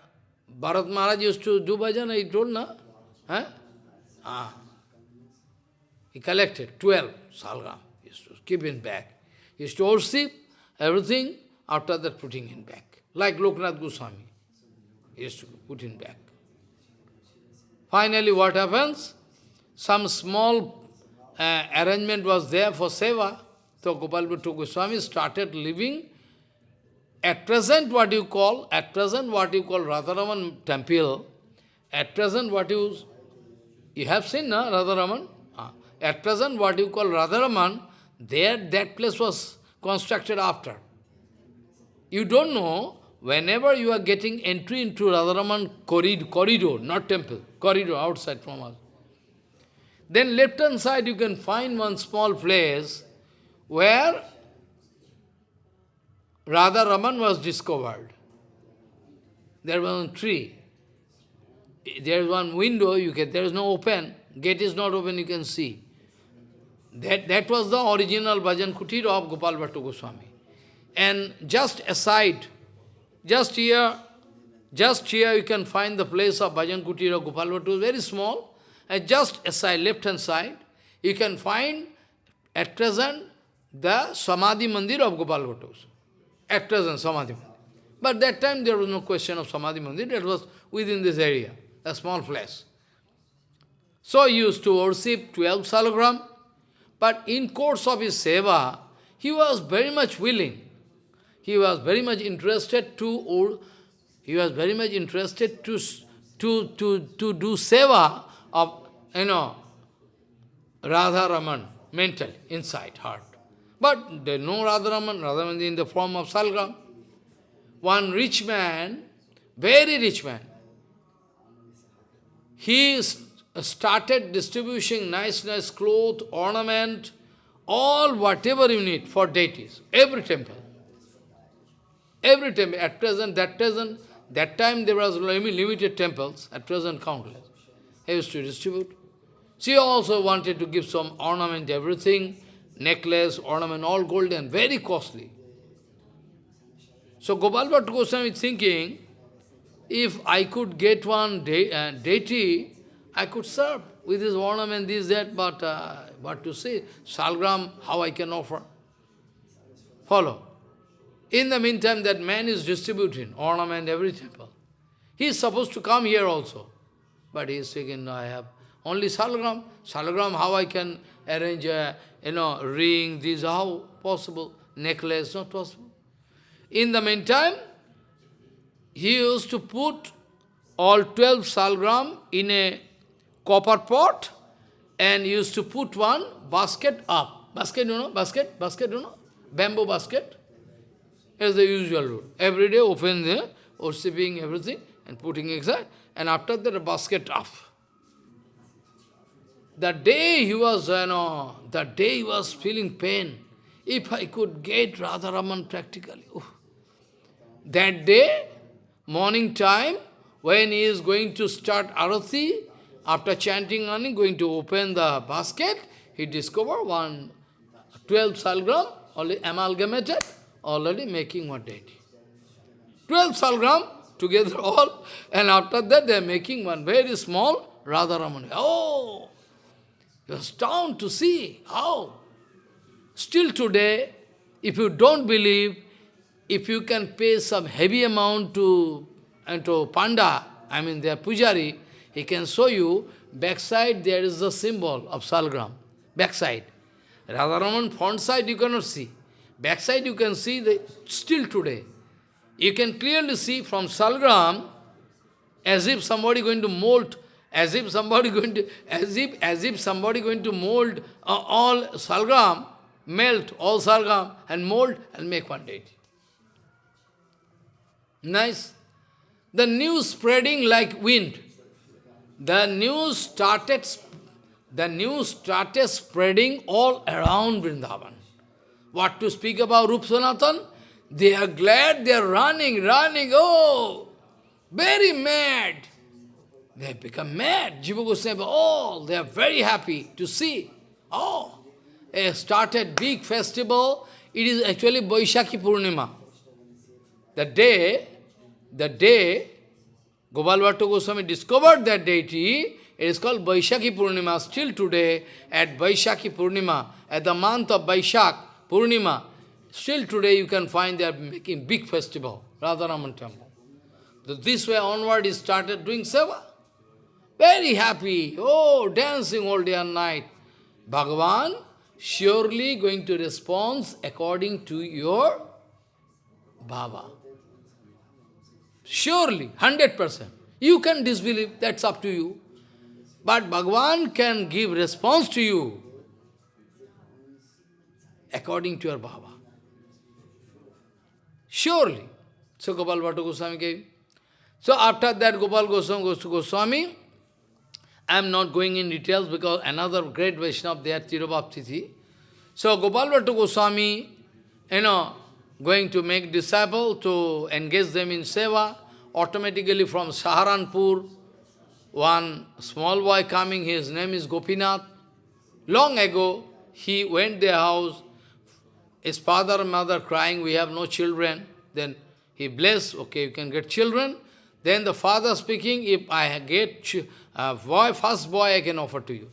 Bharat Maharaj used to do bhajan, I told, na? Huh? Ah. He collected 12 salgram. He used to keep in bag. He used to worship everything, after that putting in back. Like Loknath Goswami. He used to put in back. Finally, what happens? Some small uh, arrangement was there for seva. So Gopal Bhattu Goswami started living at present what you call, at present what you call Radharaman temple, at present what you, you have seen, na, Radharaman? Ah. At present what you call Radharaman, there that place was constructed after. You don't know, whenever you are getting entry into Radharaman corridor, not temple, corridor outside from us, then left hand side you can find one small place where Radha Raman was discovered. There was a tree. There is one window, you can, there is no open, gate is not open, you can see. That, that was the original Bhajan Kutir of Gopal Bhattu Goswami. And just aside, just here, just here you can find the place of Bhajan Kutir of Gopal Bhattu, very small. Just aside, left-hand side, you can find at present the Samadhi Mandir of Gopal Bhattu. At present, Samadhi Mandir. But that time there was no question of Samadhi Mandir, it was within this area, a small place. So he used to worship 12 salagram, but in course of his seva, he was very much willing he was very much interested to, or he was very much interested to, to, to, to do seva of, you know, Radha Raman. mental, inside, heart. But they know Radharaman, Radharaman in the form of Salgram. One rich man, very rich man, he started distributing nice, nice cloth, ornament, all whatever you need for deities, every temple. Every temple, at present, that present, that time there was limited temples, at present countless. He used to distribute. She also wanted to give some ornament, everything, necklace, ornament, all golden, very costly. So Gopal Bhatta Goswami is thinking, if I could get one de uh, deity, I could serve with this ornament, this, that, but uh, to say, salgram, how I can offer. Follow. In the meantime, that man is distributing ornament, every temple. He is supposed to come here also. But he is thinking, no, I have only salagram. Salagram, how I can arrange a you know, ring, this, how possible? Necklace, not possible. In the meantime, he used to put all 12 salgram in a copper pot and used to put one basket up. Basket, you know, basket, basket, you know, bamboo basket. As the usual rule. Every day open the worshipping everything and putting inside, and after that a basket up. The day he was, you know, the day he was feeling pain, if I could get Radharaman practically. Oh. That day, morning time, when he is going to start Arati, after chanting Ani, going to open the basket, he discovered one 12 salgram, only amalgamated, already making one deity. 12 salgram together all, and after that they are making one very small Radharamani. Oh! You are stunned to see how. Still today, if you don't believe, if you can pay some heavy amount to, and to Panda, I mean their pujari, he can show you, backside there is a symbol of Salgram. Backside. Radharaman front side you cannot see. Backside you can see, the, still today. You can clearly see from Salgram, as if somebody going to mold as if somebody going to, as if, as if somebody going to mold uh, all salgram, melt all salgram and mold and make one deity. Nice. The news spreading like wind. The news started, the news started spreading all around Vrindavan. What to speak about Rup Sanatan? They are glad, they are running, running, oh, very mad. They have become mad. Jiva Goswami, oh, they are very happy to see. Oh, they started big festival. It is actually Vaishakhi Purnima. The day, the day Gopal Goswami discovered that deity, it is called Vaishakhi Purnima. Still today, at Vaishakhi Purnima, at the month of Vaishak Purnima, still today you can find they are making big festival, Radharaman temple. This way onward he started doing seva. Very happy. Oh, dancing all day and night. Bhagavan surely going to respond according to your bhava. Surely, 100%. You can disbelieve, that's up to you. But Bhagavan can give response to you according to your bhava. Surely. So Gopal Bhatta Goswami gave. So after that Gopal Goswami goes to Goswami, I am not going in details because another great Vaishnava there, Tirobhav Tithi. So Gopal Bhatta Goswami, you know, going to make disciple to engage them in seva, automatically from Saharanpur, one small boy coming, his name is Gopinath. Long ago, he went their house, his father and mother crying, we have no children. Then he blessed, okay, you can get children. Then the father speaking, if I get uh, boy, first boy I can offer to you.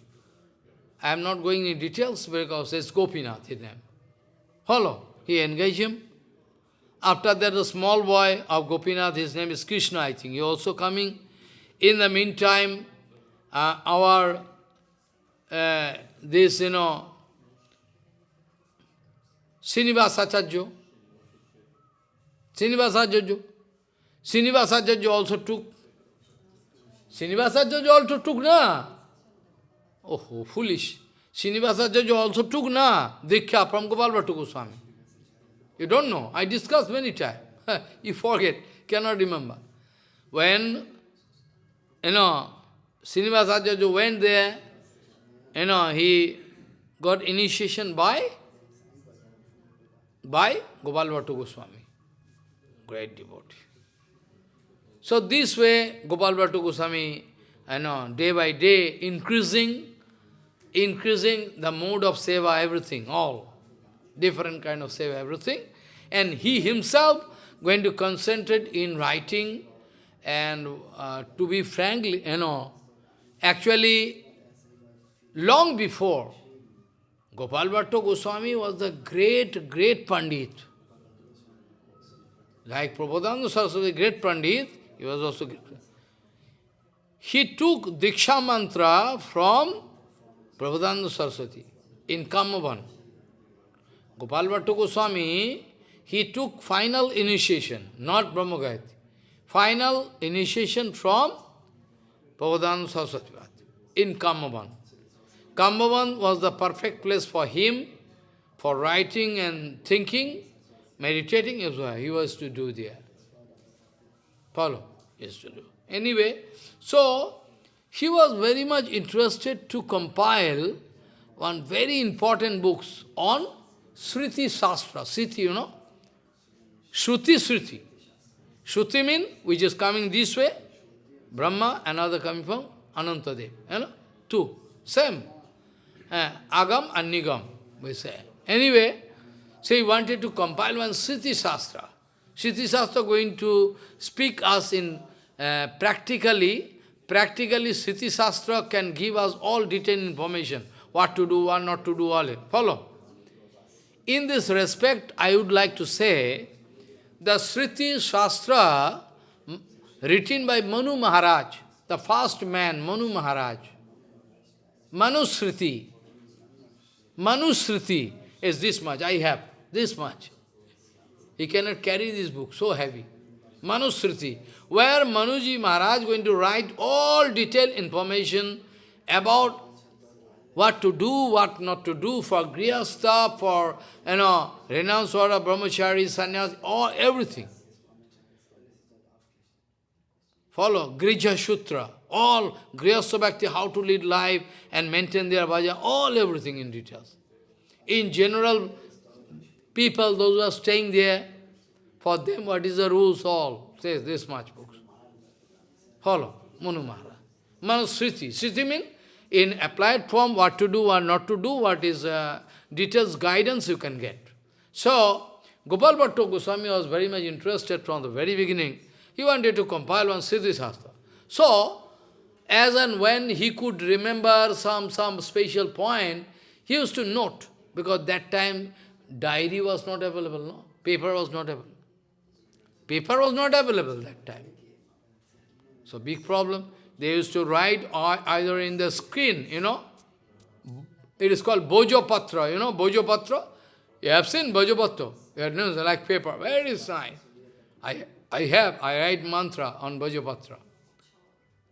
I am not going in details because it's Gopinath, his name. Follow. He engaged him. After that, the small boy of Gopinath, his name is Krishna, I think, he also coming. In the meantime, uh, our, uh, this, you know, Srinivasacharya, Srinivasacharya, Srinivasacharya also took Srinivasacharya also took, na? Oh, foolish. Srinivasacharya also took na Diksha from Gopal Bhattu Goswami. You don't know. I discussed many times. you forget, cannot remember. When, you know, Srinivasacharya went there, you know, he got initiation by, by Gopal Goswami, great devotee. So this way, Gopal Goswami, you know, day by day, increasing, increasing the mode of seva, everything, all, different kind of seva, everything. And he himself going to concentrate in writing and uh, to be frankly, you know, actually, long before, Gopal Bhattu Goswami was the great, great Pandit. Like Prabhupada Saraswati, great Pandit, he was also great. He took Diksha mantra from Prabhupada Saraswati in Kamavan. Gopal Goswami, he took final initiation, not Brahma Final initiation from Prabhupada Saraswati in Kamavan. Kamavan was the perfect place for him, for writing and thinking, meditating is he was to do there. Follow? He to do. Anyway, so he was very much interested to compile one very important books on Sriti Sastra. Sriti, you know? Shruti Sriti. Shruti means which is coming this way, Brahma, another coming from Anantadev. You know? Two. Same. Agam and Nigam, we say. Anyway, so he wanted to compile one Sriti Shastra. Sriti Shastra going to speak us in uh, practically, practically Sriti Shastra can give us all detailed information, what to do, what not to do, all. It. Follow? In this respect, I would like to say, the Sriti Shastra written by Manu Maharaj, the first man, Manu Maharaj, Manusriti, Manusriti is this much, I have this much. He cannot carry this book, so heavy. Manusriti, where Manuji Maharaj going to write all detailed information about what to do, what not to do for Grihastha, for, you know, renounce order, brahmachari, sannyas, all, everything. Follow, Grihya Sutra, all Grihastha Bhakti, how to lead life and maintain their bhajan, all everything in details. In general, people, those who are staying there, for them what is the rules, all, says this much books. Follow, Manu Maharaj. Manusriti. Sriti means in applied form, what to do or not to do, what is uh, details guidance you can get. So, Gopal Bhattu Goswami was very much interested from the very beginning. He wanted to compile one Siddhi Shastra. So, as and when he could remember some, some special point, he used to note, because that time diary was not available, no? Paper was not available. Paper was not available that time. So, big problem. They used to write either in the screen, you know. It is called Bojopatra, you know, Bojopatra. You have seen Bojopatra? You know, like paper, very nice. I, I have, I write mantra on Bojopatra.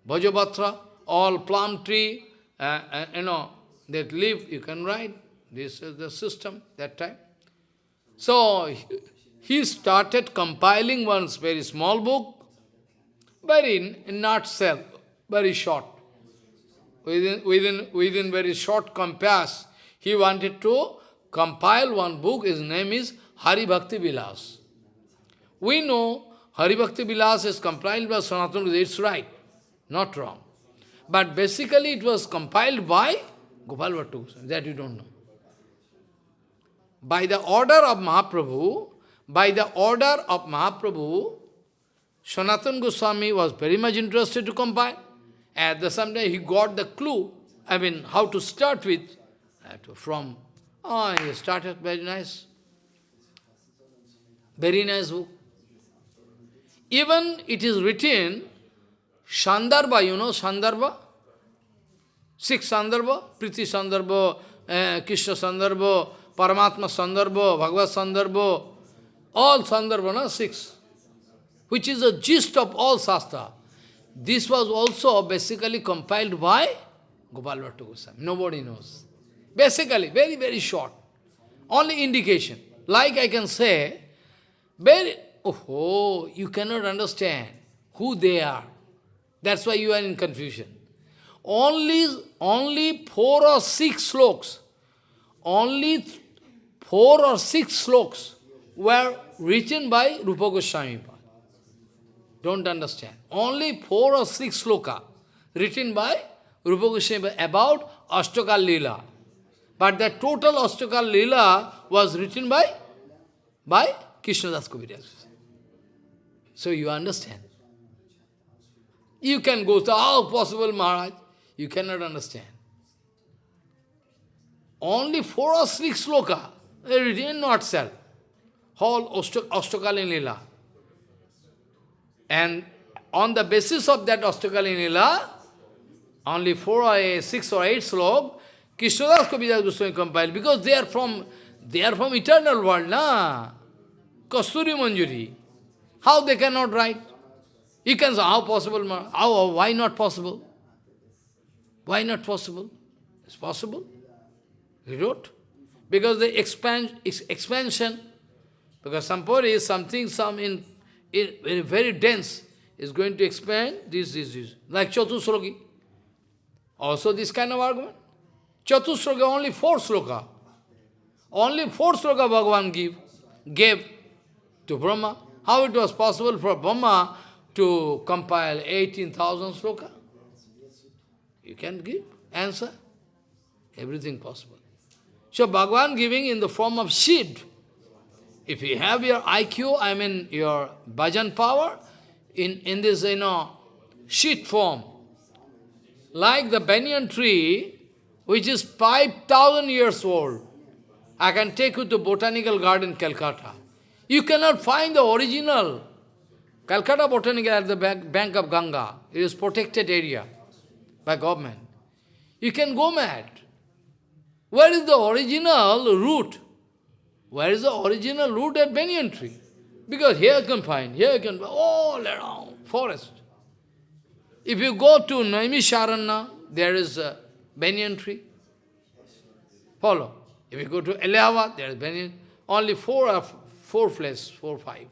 Bojopatra, all plum tree, uh, uh, you know, that leaf, you can write. This is the system that time. So, he started compiling one very small book, very in nutshell, very short. Within, within, within very short compass, he wanted to compile one book, his name is Hari Bhakti Vilas. We know Hari Bhakti Vilas is compiled by Sanatana it's right, not wrong. But basically it was compiled by Gopal that you don't know. By the order of Mahaprabhu, by the order of Mahaprabhu, Sanatan Goswami was very much interested to compile. At the same time, he got the clue, I mean, how to start with. From, oh, he started very nice. Very nice book. Even it is written, Sandarbha, you know Sandarbha? Six Sandarbha, Priti Sandarbha, uh, Krishna Sandarbha, Paramatma Sandarbha, Bhagavad Sandarbha, all Sandarbha, no? six. Which is the gist of all Shastra. This was also basically compiled by Gopal Bhattu Goswami. Nobody knows. Basically, very, very short. Only indication. Like I can say, very, oh, you cannot understand who they are. That's why you are in confusion. Only, only four or six sloks, only four or six sloks were written by Rupa Goswami. Don't understand. Only four or six sloka written by Rupa Goswami about Ashtakal Leela. But the total Ashtakal Leela was written by, by Krishnadas Kaviraj. So you understand. You can go to, how possible Maharaj? You cannot understand. Only four or six sloka, written not sell. Whole Ashtakalin Leela. And on the basis of that Ashtakalin Leela, only four or eight, six or eight slok, Krishnadas Kaviraj Goswami compiled, because they are from they are from eternal world, na? Kasturi Manjari. How they cannot write? You can say, how possible? How, why not possible? Why not possible? It's possible. He wrote. Because the expansion, because Sampuri is something, some in, in very, very dense, is going to expand this, this, this. Like Chatusrogi. Also this kind of argument. Chatusroga, only four sloka. Only four sloka Bhagavan give, gave to Brahma. How it was possible for Brahma to compile 18,000 sloka? You can give answer. Everything possible. So Bhagavan giving in the form of seed. If you have your IQ, I mean your bhajan power, in, in this, you know, sheet form, like the banyan tree, which is 5,000 years old. I can take you to Botanical Garden, Calcutta. You cannot find the original Calcutta Botanical at the bank, of Ganga. It is protected area by government. You can go mad. Where is the original root? Where is the original root at banyan tree? Because here you can find, here you can find, all around, forest. If you go to Naimisharanya, there is a banyan tree. Follow. If you go to Allahabad, there is banyan. Only four four places, four five.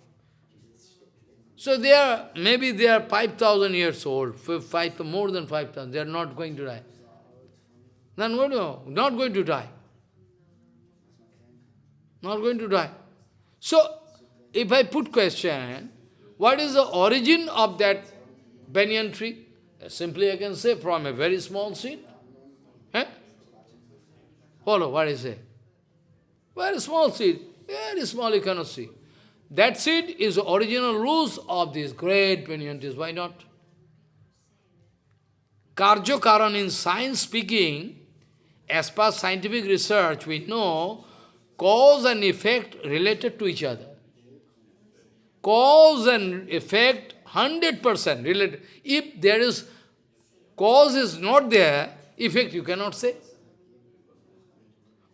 So they are, maybe they are 5,000 years old, five, more than 5,000, they are not going to die. Not going to, not going to die. Not going to die. So, if I put question, what is the origin of that banyan tree? Simply I can say from a very small seed. Eh? Follow what I say. Very small seed. Very small you cannot see. That seed is the original roots of this great banyan. Why not? Karjo Karan in science speaking, as per scientific research, we know cause and effect related to each other. Cause and effect 100% related. If there is cause is not there, effect you cannot say.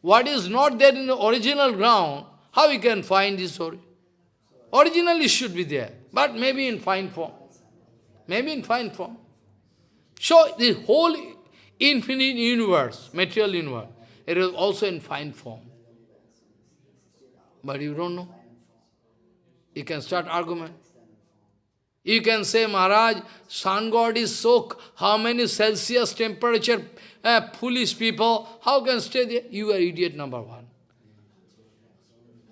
What is not there in the original ground, how you can find this story? Originally should be there, but maybe in fine form. Maybe in fine form. So the whole infinite universe, material universe, it is also in fine form. But you don't know. You can start argument. You can say, Maharaj, sun god is soak. How many Celsius temperature, uh, foolish people, how can stay there? You are idiot number one.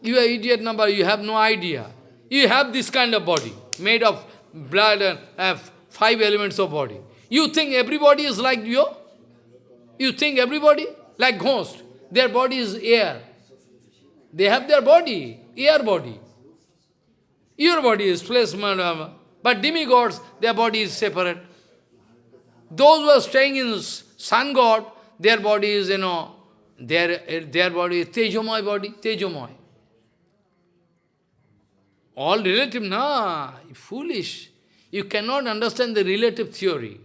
You are idiot number, you have no idea. You have this kind of body, made of blood and uh, five elements of body. You think everybody is like you? You think everybody? Like ghost. Their body is air. They have their body, air body. Your body is flesh, but demigods, their body is separate. Those who are staying in sun god, their body is, you know, their, their body is Tejomoy body, Tejomoy. All relative, na, foolish. You cannot understand the relative theory.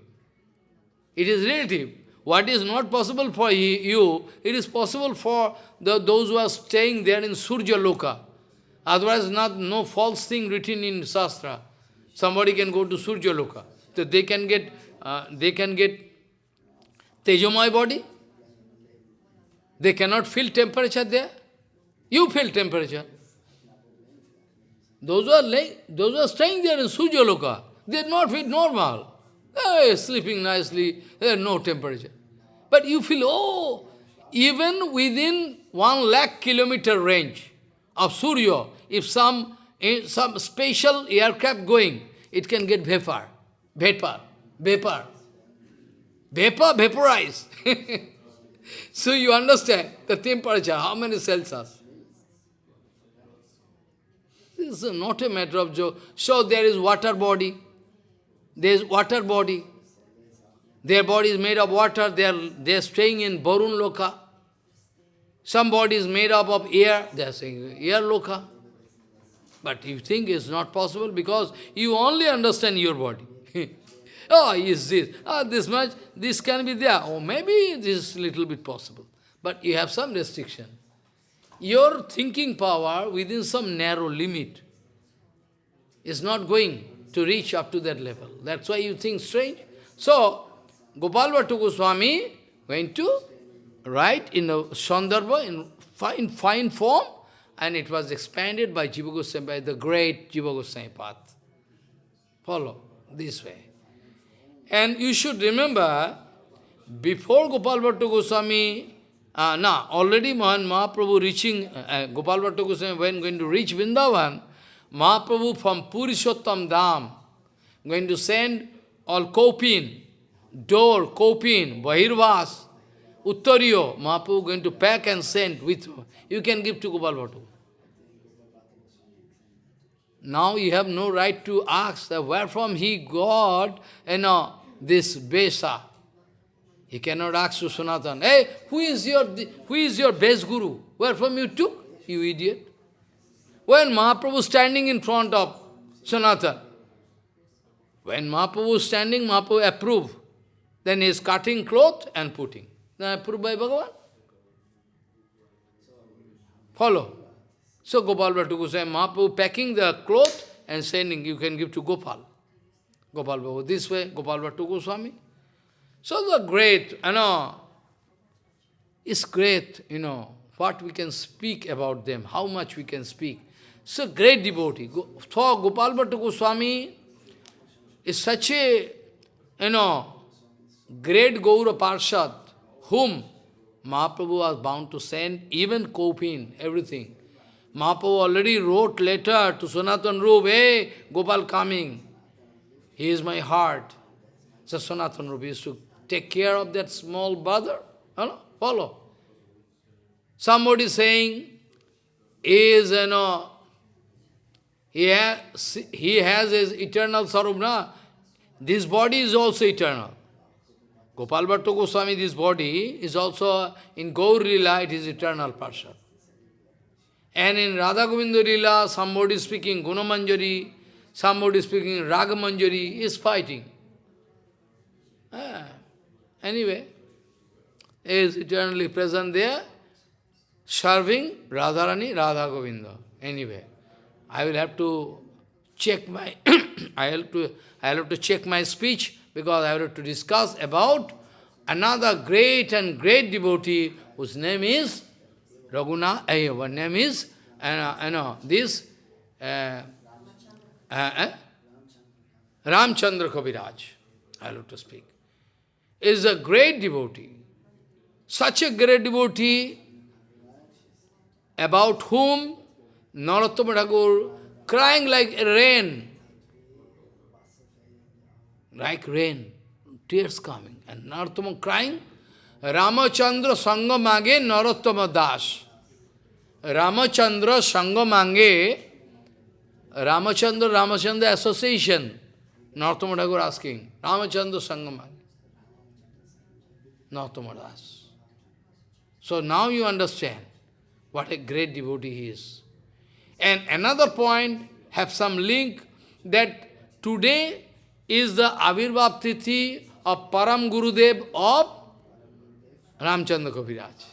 It is relative. What is not possible for you, it is possible for the, those who are staying there in Surya Loka. Otherwise, not, no false thing written in Shastra. Somebody can go to Surya Loka. So they can get, uh, they can get Tejomoy body. They cannot feel temperature there. You feel temperature. Those who are lay, those are staying there in Suryaloka, they are not feel normal. They are sleeping nicely, there is no temperature. But you feel, oh, even within one lakh kilometer range of Surya, if some, eh, some special aircraft going, it can get vapor, vapor, vapor, vapor, vaporize. so you understand the temperature, how many Celsius. This is not a matter of joke. So there is water body. There is water body. Their body is made of water. They are, they are staying in Barun Loka. Some body is made up of air. They are saying air Loka. But you think it's not possible because you only understand your body. oh, is this? Oh, this much, this can be there. Or oh, maybe this is little bit possible. But you have some restriction your thinking power within some narrow limit is not going to reach up to that level. That's why you think strange. So, Gopal Goswami went to write in a Sandarbha in fine, fine form and it was expanded by Jiva Goswami, by the great Jiva Goswami path. Follow this way. And you should remember, before Gopal Goswami uh, now, already Mahan Mahaprabhu reaching, uh, uh, Gopal when going to reach Vrindavan, Mahaprabhu from Purushottam Dham, going to send all Kopin, door, Kopin, Bahirvas, Uttariyo, Mahaprabhu going to pack and send with, you can give to Gopal. Now you have no right to ask where from he got, you know, this Besa. He cannot ask to Sanatan, hey, who is your, who is your best guru? Where from you took, you idiot? When Mahaprabhu standing in front of Sanatan, when Mahaprabhu standing, Mahaprabhu approve. Then he is cutting cloth and putting. Then approved by Bhagavan. Follow. So Gopal Bhattu Goswami, Mahaprabhu packing the cloth and sending, you can give to Gopal. Gopal Bhattu, this way, Gopal Bhattu Goswami. So the great, you know, it's great, you know, what we can speak about them, how much we can speak. So great devotee. For Gopal Bhattu Goswami is such a, you know, great Gaura Parshad, whom Mahaprabhu was bound to send, even Kopin, everything. Mahaprabhu already wrote letter to Sanatan Rup, hey, Gopal coming. He is my heart. So Sanatan Rup used to take care of that small brother. know, follow. Somebody saying, is, you know, he has, he has his eternal sarubna. This body is also eternal. Gopal Goswami, this body is also, in Gaur Lila, it is eternal person. And in Radha Govinda Lila, somebody speaking Gunamanjari, somebody speaking Ragamanjari, is fighting. Ah. Anyway, is eternally present there, serving Radharani, Radha Govinda. Anyway, I will have to check my, I have to, I have to check my speech because I have to discuss about another great and great devotee whose name is Raguna, eh, one name is, uh, you know, this, uh, uh, uh, Ramchandra Kaviraj. I have to speak is a great devotee. Such a great devotee about whom Narottama Thakur crying like rain, like rain, tears coming. And Narottama crying, Ramachandra Sangamage Narottama Das. Ramachandra Sangamange, Ramachandra Ramachandra Association, Narottama Thakur asking, Ramachandra Narottamadas. So now you understand what a great devotee he is. And another point, have some link, that today is the Avirbhav Tithi of Param Gurudev of Ramchandra Kaviraj.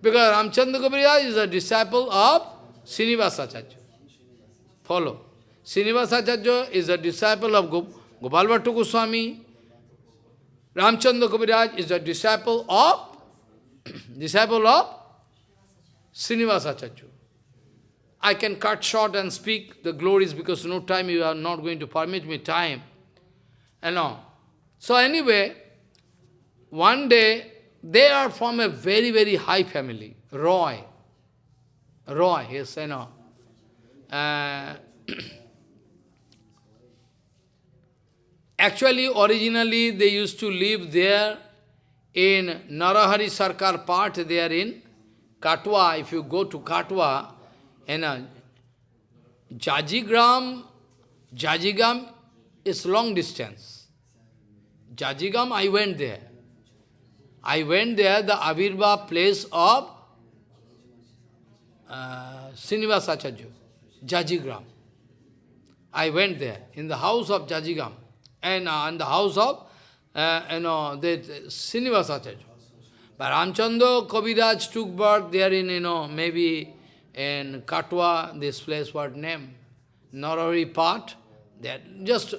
Because Ramchandra Kaviraj is a disciple of Srinivasacharya. Follow. Srinivasacharya is a disciple of Bhattu Goswami, Ramchandra Kaviraj is a disciple of disciple of Srinivasacharya. I can cut short and speak the glories because no time, you are not going to permit me time. You know. So anyway, one day, they are from a very, very high family, Roy. Roy, yes, you know. Uh, actually, originally, they used to live there in Narahari Sarkar part, they are in Katwa. If you go to Katwa, in a Jajigram, Jajigam is long distance. Jajigam, I went there. I went there, the Avirva place of uh, Srinivasacharya, Jajigram. I went there, in the house of Jajigam, and uh, in the house of, uh, you know, the Srinivasacharya. But Ramchandra Kaviraj took birth there in, you know, maybe in Katwa, this place what name? Narari part, that just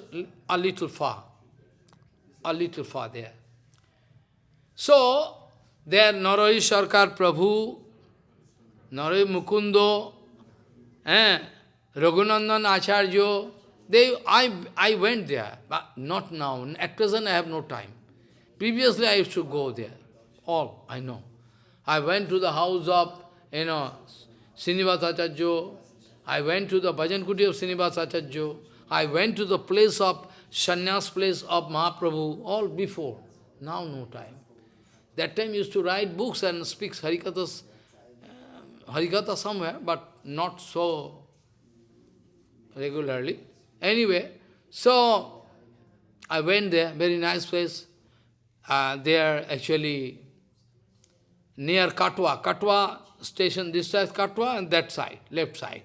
a little far, a little far there. So, there Narari Sarkar Prabhu, Narari Mukundo, eh, Raghunandan Acharya, they, I, I went there, but not now. At present I have no time. Previously I used to go there. All, I know. I went to the house of, you know, Srinivasacharya. I went to the Bhajan Kuti of Srinivasacharya. I went to the place of, sannyas place of Mahaprabhu, all before. Now no time. That time used to write books and speak Harikathas, uh, Harikatha somewhere, but not so regularly. Anyway, so I went there, very nice place. Uh, are actually near Katwa. Katwa station, this side Katwa and that side, left side.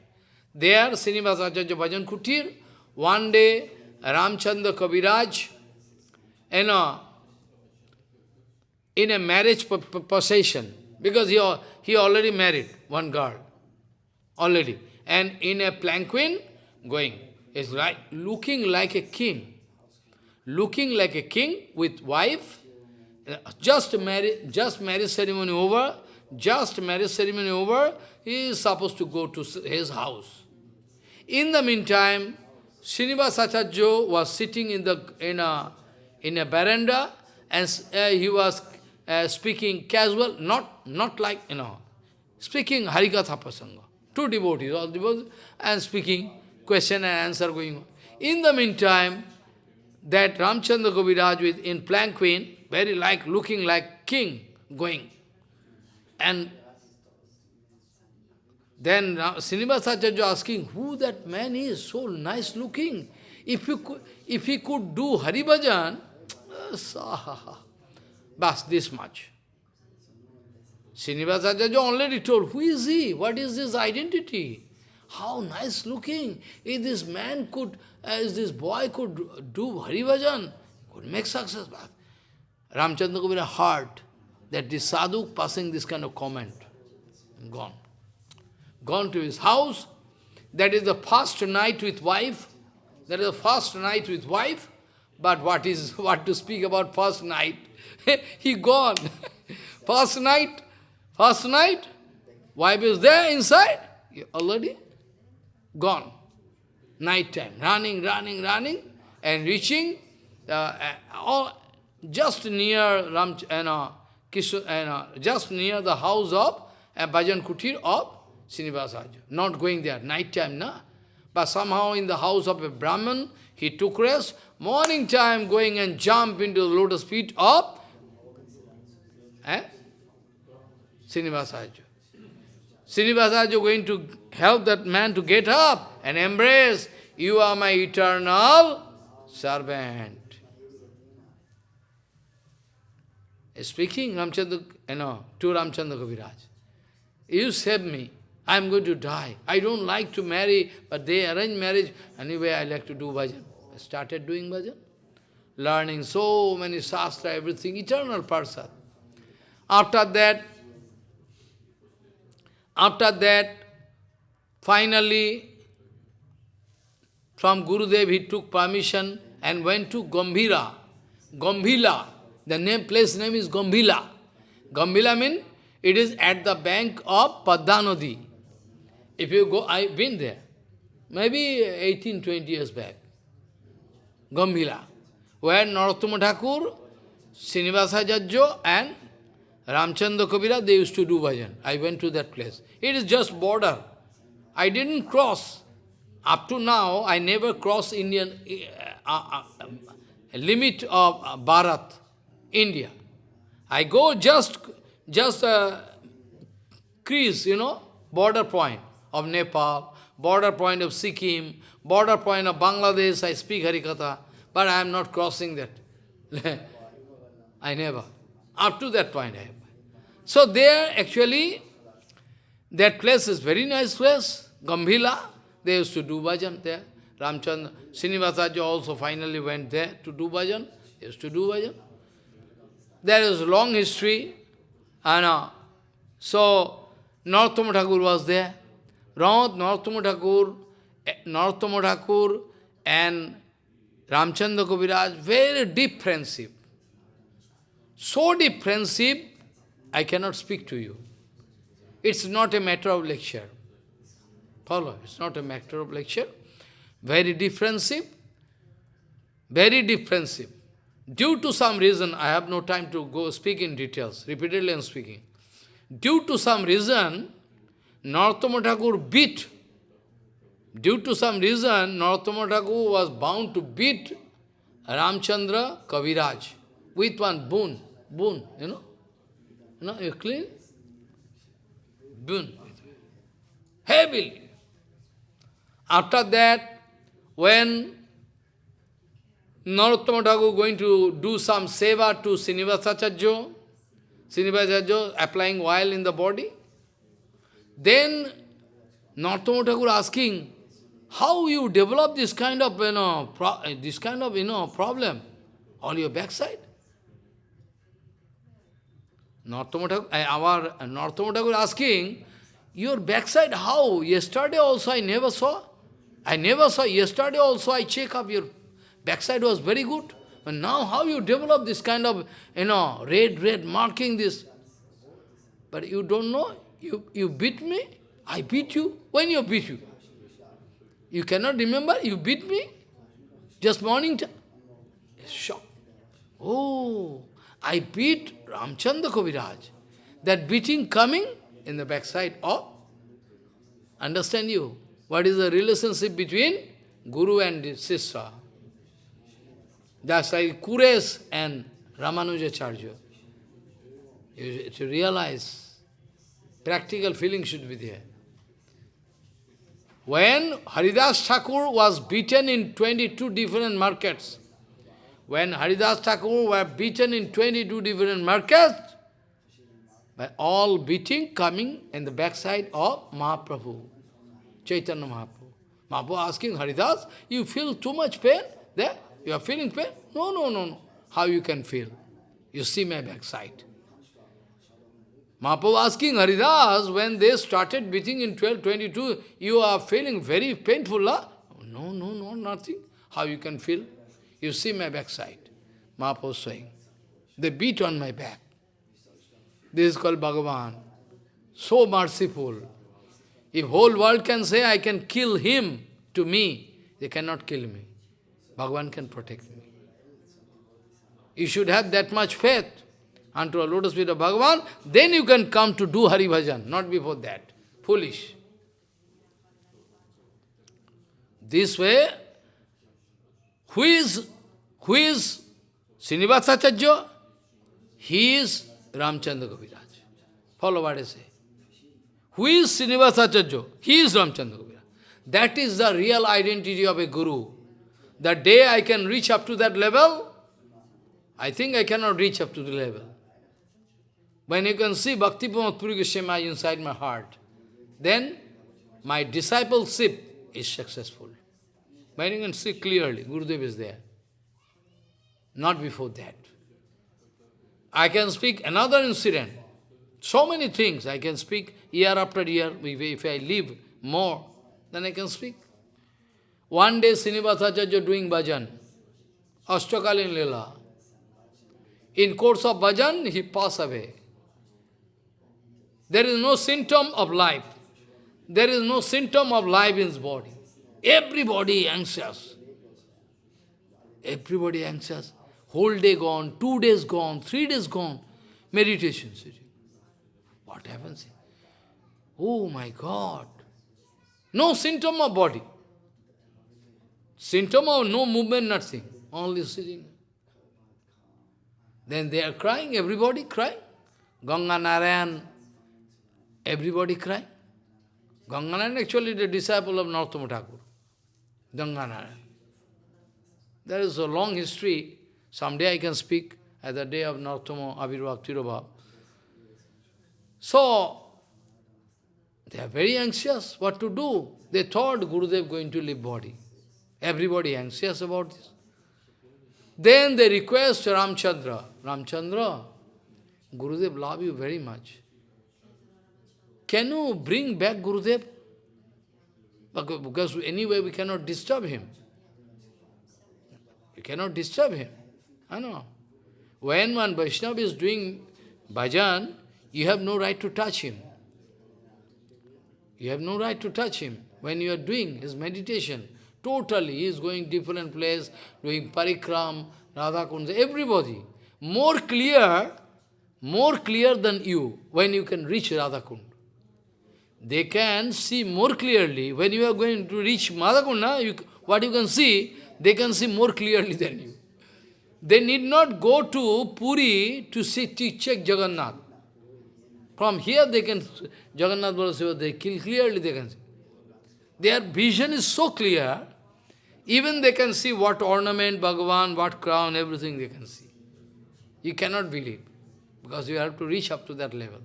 There, Srinivasa Acharya Bhajan Kutir, one day Ramchandra Kaviraj, you know, in a marriage procession, because he, he already married one girl, already, and in a planquin going, is like looking like a king, looking like a king with wife, just marriage, just marriage ceremony over, just marriage ceremony over, he is supposed to go to his house. In the meantime, Srinivas Acharya was sitting in, the, in, a, in a veranda and uh, he was uh, speaking casual, not, not like, you know, speaking Harikatha Pasanga. Two devotees, all devotees, and speaking, question and answer going on. In the meantime, that Ramchandra Kaviraj with in planquin, very like, looking like king, going. And then Srinivasacharya asking, who that man is, so nice looking. If, you could, if he could do Hari Bhajan, uh, bas, this much. Srinivasacharya already told, who is he? What is his identity? How nice looking. If this man could, uh, as this boy could do Hari Bhajan, could make success. Ramchandra Kavira heart that this sadhu passing this kind of comment. Gone. Gone to his house. That is the first night with wife. That is the first night with wife. But what is what to speak about first night? he gone. first night, first night, wife is there inside, already gone. Night time, running, running, running, and reaching uh, uh, all, just near Ram, know, Kishore, uh, just near the house of uh, Bhajan Kutir of Srinivasacharya. Not going there, night time, na? But somehow in the house of a Brahman, he took rest. Morning time, going and jump into the lotus feet of eh? Srinivasacharya. Srinivasacharya going to help that man to get up and embrace, you are my eternal servant. speaking Ramchandra, eh, you know, to Ramchandra Kaviraj. You save me. I am going to die. I don't like to marry, but they arrange marriage. Anyway, I like to do bhajan. I started doing bhajan. Learning so many shastra, everything, eternal person. After that, after that, finally, from Gurudev he took permission and went to Gambhira, Gambhila, the name, place name is Gambhila. Gambhila means It is at the bank of Paddanadi. If you go, I've been there, maybe 18, 20 years back. Gambhila, where Narottama Thakur, Srinivasa Jajjo and Ramchandra Kabira, they used to do bhajan. I went to that place. It is just border. I didn't cross. Up to now, I never cross Indian uh, uh, limit of uh, Bharat, India. I go just, just uh, crease, you know, border point of Nepal, border point of Sikkim, border point of Bangladesh, I speak Harikatha, but I am not crossing that. I never. Up to that point I have. So there actually, that place is very nice place, Gambhila, they used to do bhajan there. Ramchandra, Srinivasacharya also finally went there to do bhajan. He used to do bhajan. There is long history. And uh, so, Narottama Thakur was there. Narottama Thakur, Narottama Thakur and Ramchandra Kaviraj, very deep friendship. So deep friendship, I cannot speak to you. It's not a matter of lecture. Follow, it's not a matter of lecture. Very defensive, very defensive. Due to some reason, I have no time to go speak in details, repeatedly I am speaking. Due to some reason, Narottama beat, due to some reason, Narottama was bound to beat Ramchandra Kaviraj with one boon, boon, you know. Know, you clean? Boon. Heavily. After that, when Narottama going to do some seva to Srinivasacharya, Srinivasacharya applying oil in the body, then Narottama asking, how you develop this kind of, you know, this kind of, you know, problem on your backside? Narottama Thakur, eh, our asking, your backside how? Yesterday also I never saw. I never saw, yesterday also I check up your backside was very good. But now how you develop this kind of, you know, red, red marking this. But you don't know, you, you beat me, I beat you. When you beat you? You cannot remember, you beat me? Just morning time. Shock. Oh, I beat Ramchandra Kaviraj. That beating coming in the backside of, understand you? What is the relationship between Guru and Sisra? That's like Kures and Ramanuja Ramanujacharya. You to realize, practical feeling should be there. When Haridas Thakur was beaten in 22 different markets, when Haridas Thakur were beaten in 22 different markets, by all beating coming in the backside of Mahaprabhu. Chaitanya Mahaprabhu. Mahaprabhu asking Haridas, you feel too much pain there? You are feeling pain? No, no, no, no. How you can feel? You see my backside. Mahaprabhu asking Haridas, when they started beating in 1222, you are feeling very painful, huh? No, no, no, nothing. How you can feel? You see my backside. Mahaprabhu saying. They beat on my back. This is called Bhagavan. So merciful. If whole world can say, I can kill him to me, they cannot kill me. Bhagavan can protect me. You should have that much faith unto a lotus feet of Bhagavan, then you can come to do Hari Bhajan, not before that. Foolish. This way, who is, who is Srinivasacharya? He is Ramchandra Kaviraj. Follow what I say. Who is Srinivasacharya? He is Ramchandra Kaviraj. That is the real identity of a guru. The day I can reach up to that level, I think I cannot reach up to the level. When you can see Bhakti Puri Goswami inside my heart, then my discipleship is successful. When you can see clearly, Gurudev is there. Not before that. I can speak another incident. So many things I can speak year after year. If I live more, then I can speak. One day Srinivasacharya doing bhajan, Ashtakalin Lila. In course of bhajan, he passed away. There is no symptom of life. There is no symptom of life in his body. Everybody anxious. Everybody anxious. Whole day gone, two days gone, three days gone. Meditation. What happens? Oh my God. No symptom of body. Symptom of no movement, nothing. Only sitting. Then they are crying, everybody crying. Ganga Narayan, everybody crying. Ganga Narayan actually the disciple of Narottama Thakur. Ganga Narayan. There is a long history. Someday I can speak at the day of Narottama Abhirabhav Tirobhav. So, they are very anxious what to do. They thought Gurudev going to leave body. Everybody anxious about this. Then they request Ramchandra, Ramchandra, Gurudev love you very much. Can you bring back Gurudev? Because anyway we cannot disturb him. You cannot disturb him. I know. When one Vaishnava is doing bhajan, you have no right to touch him. You have no right to touch him. When you are doing his meditation, totally, he is going different place, doing parikram, Radha Kunda, everybody. More clear, more clear than you, when you can reach Radha Kunda. They can see more clearly. When you are going to reach Radhakunda, you, what you can see, they can see more clearly than you. They need not go to Puri to see, to check Jagannath. From here they can, Jagannath Baladeva, they kill clearly they can see. Their vision is so clear, even they can see what ornament, Bhagavan, what crown, everything they can see. You cannot believe, because you have to reach up to that level.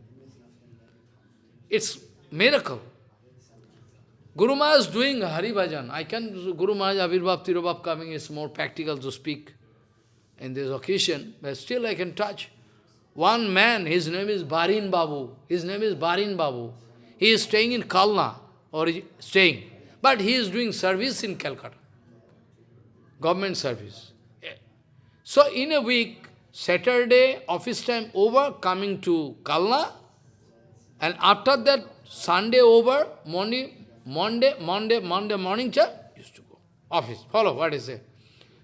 It's miracle. Guru Maharaj is doing Hari Bhajan. I can, Guru Maharaj, Abhirbhav, Tirobhav coming is more practical to speak in this occasion, but still I can touch. One man, his name is Barin Babu. His name is Barin Babu. He is staying in Kalna, or staying. But he is doing service in Calcutta. Government service. So in a week, Saturday, office time over, coming to Kalna, and after that, Sunday over, morning, Monday, Monday, Monday morning, cha, used to go. Office, follow what is it.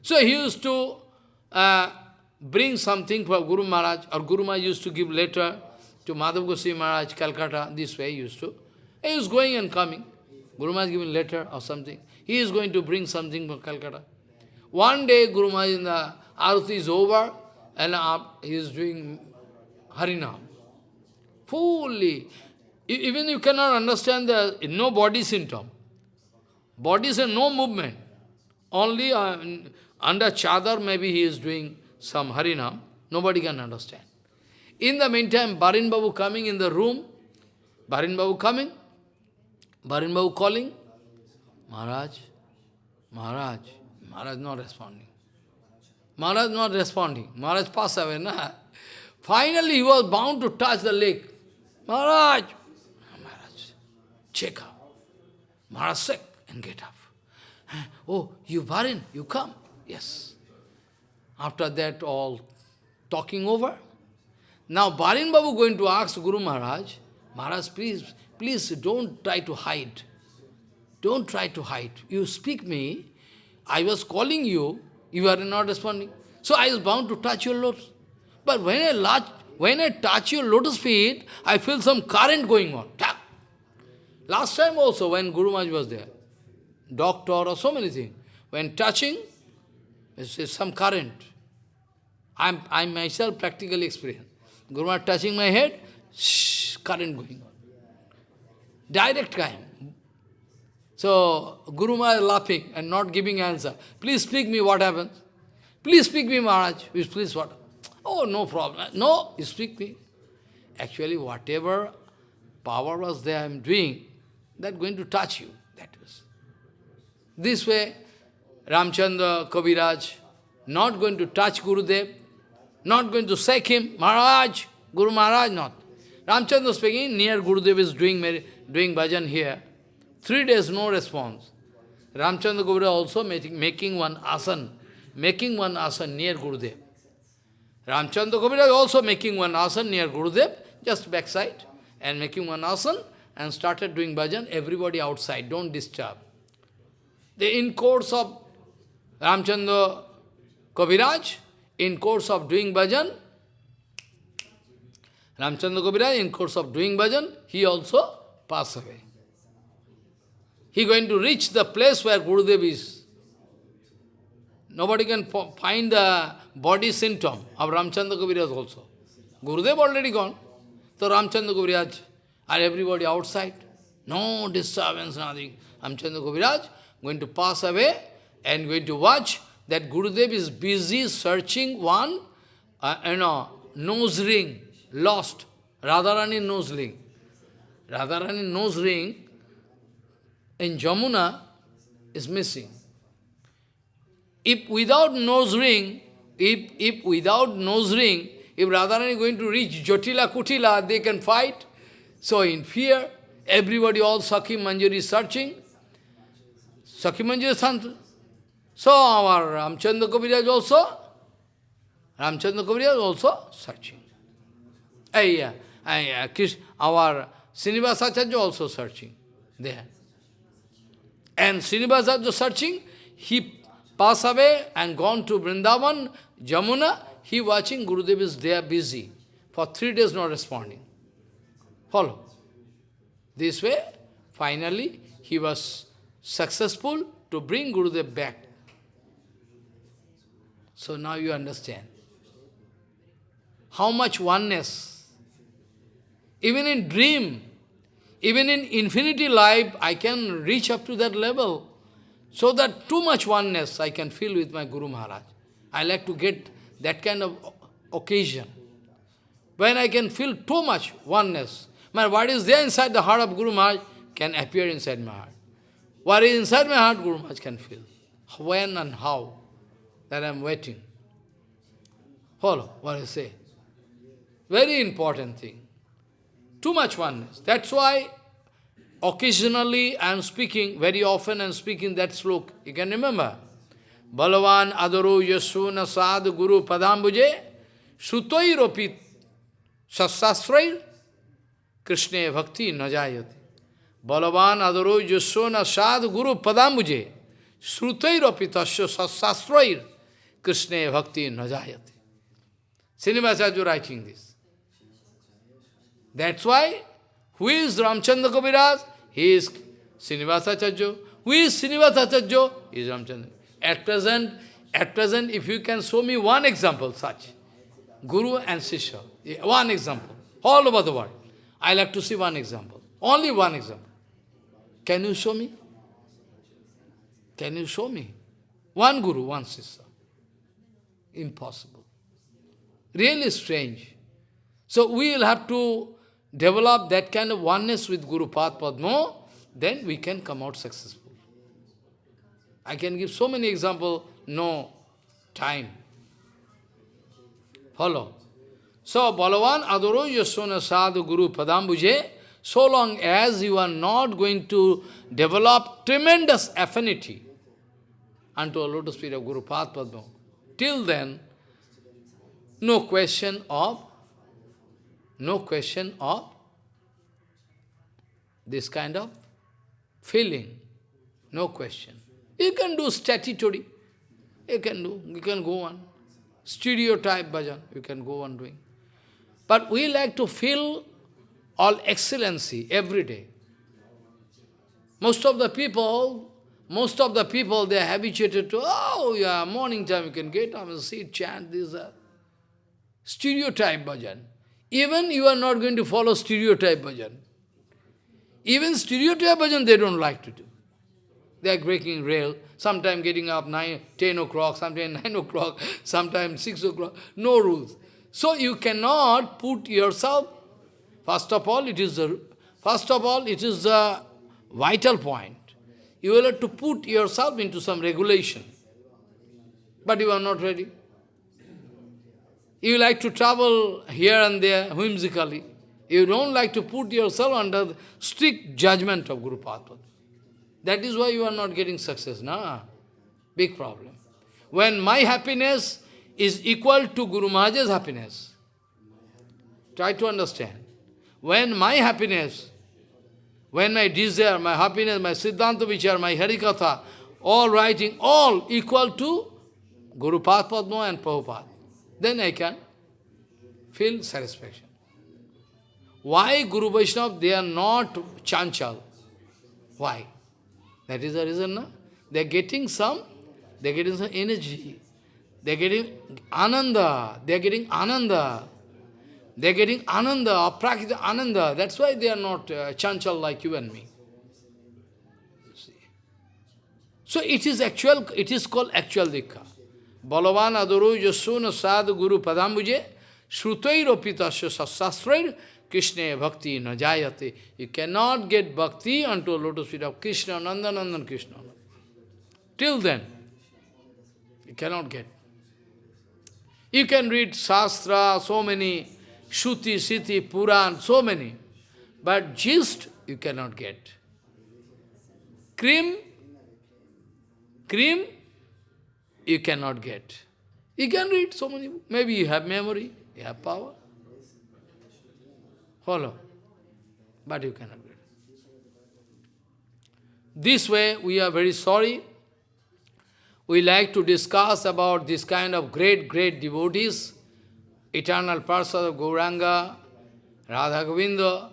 So he used to uh, bring something for Guru Maharaj, or Guru Maharaj used to give letter to Madhav Goswami Maharaj, Calcutta, this way he used to. He was going and coming. Guru Maharaj giving letter or something. He is going to bring something from Calcutta. One day Guru Maharaj in the Arati is over and uh, he is doing Harinam. Fully. Even you cannot understand the no body symptom. Body is no movement. Only uh, under chadar maybe he is doing some Harinam, nobody can understand. In the meantime, Barin Babu coming in the room, Barin Babu coming, Barin Babu calling, Maharaj, Maharaj, Maharaj not responding. Maharaj not responding. Maharaj passed away, na? Finally, he was bound to touch the lake. Maharaj, ah, Maharaj, check up. Maharaj sick and get up. Oh, you Barin, you come. Yes. After that, all talking over. Now, Barin Babu going to ask Guru Maharaj, Maharaj, please, please don't try to hide. Don't try to hide. You speak me. I was calling you. You are not responding. So I was bound to touch your lotus. But when I, latch, when I touch your lotus feet, I feel some current going on. Tap. Last time also, when Guru Maharaj was there, doctor or so many things, when touching, it's some current. I'm, I myself practically experienced. Guru Maharaj touching my head, shh, current going on. Direct time. So, Guru Maharaj laughing and not giving answer. Please speak me what happens. Please speak me, Maharaj. Please what? Oh, no problem. No, speak me. Actually, whatever power was there I'm doing, that going to touch you. That was. This way, Ramchandra, Kaviraj, not going to touch Gurudev, not going to shake him, Maharaj, Guru Maharaj, not. Ramchandra speaking, near Gurudev is doing, doing bhajan here. Three days, no response. Ramchandra Guru also making, making one asan, making one asan near Gurudev. Ramchandra Kaviraj also making one asan near Gurudev, just backside. and making one asan and started doing bhajan, everybody outside, don't disturb. The in course of Ramchandra Kaviraj, in course of doing bhajan, Ramchandra Kaviraj, in course of doing bhajan, he also passed away. He going to reach the place where Gurudev is. Nobody can find the body symptom of Ramchandra Kaviraj also. Gurudev already gone. So Ramchandra Kaviraj are everybody outside. No disturbance, nothing. Ramchandra Kaviraj going to pass away and going to watch that Gurudev is busy searching one, uh, you know, nose ring, lost. Radharani nose ring. Radharani nose ring in Jamuna is missing. If without nose ring, if, if without nose ring, if Radharani is going to reach Jotila, Kutila, they can fight. So in fear, everybody, all Sakhi Manjari is searching. Sakhi Manjari. So our Ramchandra Kaviraj also, Ramchandra Kaviraj also searching. Yeah, uh, yeah, our Srinivasacharya also searching there. And Srinivasacharya searching, he passed away and gone to Vrindavan, Jamuna, he watching Gurudev is there busy. For three days not responding. Follow. This way, finally, he was successful to bring Gurudev back. So now you understand. How much oneness. Even in dream, even in infinity life, I can reach up to that level. So that too much oneness I can feel with my Guru Maharaj. I like to get that kind of occasion. When I can feel too much oneness, man, what is there inside the heart of Guru Maharaj can appear inside my heart. What is inside my heart, Guru Maharaj can feel. When and how, that I am waiting. Follow what I say. Very important thing. Too much oneness. That's why occasionally I am speaking, very often I am speaking that slok. You can remember. Balavan adaro yasuna sad guru padambuje sutoi ropit sasastrai Krishna bhakti najayati. Balavan adaro yasuna sad guru padambuje sutoi ropitasya sasastrai Krishna bhakti najayati. Srinivasacharya writing this. That's why, who is Ramchandra Kaviraj? He is Srinivasacharya. Who is Srinivasacharya? He is Ramchandra. At present, at present, if you can show me one example such, Guru and Sisha, one example, all over the world. I like to see one example. Only one example. Can you show me? Can you show me? One Guru, one Sisha. Impossible. Really strange. So we will have to develop that kind of oneness with Guru Padma, then we can come out successful. I can give so many examples, no time. Follow. So, Balavan Adoro Yasona Sadhu Guru Padambuje, so long as you are not going to develop tremendous affinity unto a lotus feet of Guru Padma, till then, no question of, no question of this kind of feeling, no question. You can do statutory. You can do, you can go on. Stereotype bhajan, you can go on doing. But we like to feel all excellency every day. Most of the people, most of the people, they are habituated to, oh, yeah, morning time you can get up and sit, chant, this, uh, stereotype bhajan. Even you are not going to follow stereotype bhajan. Even stereotype bhajan they don't like to do. They are breaking rail, sometime getting up 9, 10 o'clock, sometime 9 o'clock, sometime 6 o'clock, no rules. So you cannot put yourself, first of all, it is the, first of all, it is the vital point. You will have to put yourself into some regulation. But you are not ready. You like to travel here and there whimsically. You don't like to put yourself under the strict judgment of Guru Padma. That is why you are not getting success. Nah, big problem. When my happiness is equal to Guru Maharaj's happiness, try to understand. when my happiness, when my desire, my happiness, my Siddhanta Vichar, my Harikatha, all writing, all equal to Guru Padma and Prabhupada, then I can feel satisfaction. Why Guru Vaishnava, they are not chanchal? Why? That is the reason, no? They are getting some, they are getting some energy. They are getting ananda, they are getting ananda. They are getting ananda, aprakrita ananda. That's why they are not uh, chanchal like you and me. So it is actual, it is called actual diksha. Balavan aduru yasuna sadhu guru padambuje shrutairopitasya sastrair Krishna bhakti na jayate. You cannot get bhakti unto a lotus feet of Krishna, Nandanandan Krishna. Till then, you cannot get. You can read Shastra, so many, Shruti, Siti, Puran, so many. But gist, you cannot get. Cream, cream, you cannot get. You can read so many, maybe you have memory, you have power. Follow. But you cannot get. This way, we are very sorry. We like to discuss about this kind of great, great devotees, eternal Parsad of Gauranga, Radha Govinda,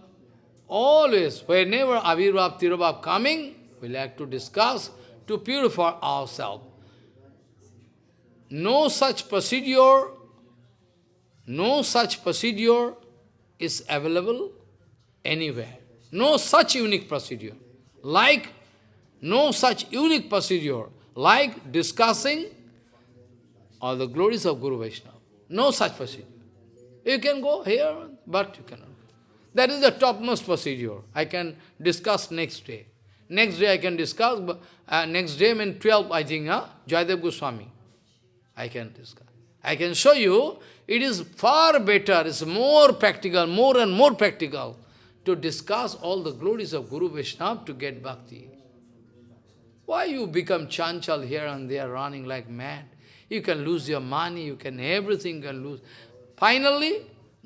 always, whenever Avirvav, Tirobhav coming, we like to discuss to purify ourselves. No such procedure, no such procedure is available anywhere. No such unique procedure. Like, no such unique procedure, like discussing all the glories of Guru Vaishnava. No such procedure. You can go here, but you cannot. That is the topmost procedure. I can discuss next day. Next day I can discuss, uh, next day, mean 12, I think, huh? Jayadev Goswami. I can discuss. I can show you, it is far better, it's more practical, more and more practical to discuss all the glories of Guru Vaishnava to get bhakti. Why you become chanchal here and there, running like mad? You can lose your money, you can, everything can lose. Finally,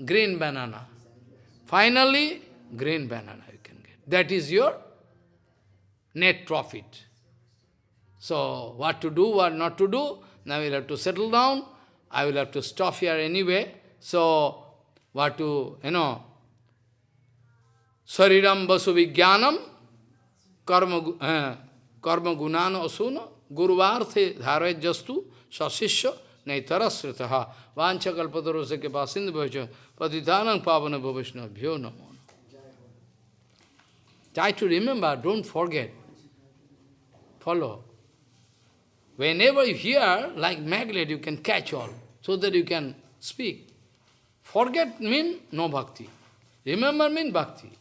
green banana. Finally, green banana you can get. That is your net profit. So, what to do, what not to do, now we'll have to settle down. I will have to stop here anyway. So, what to, you know, Sariram Vasu Vijnanam, Karma, uh, karma Gunana Asuna, Guruvarthe Dhare Jastu, Sasishya, Naitarasritaha, Vancha Kalpatarose ke Pasindu Bhaja, Patitanam Pavana Bhavishna, Bhyo Namo. Try to remember, don't forget. Follow. Whenever you hear, like magnet, you can catch all, so that you can speak. Forget mean no bhakti. Remember mean bhakti.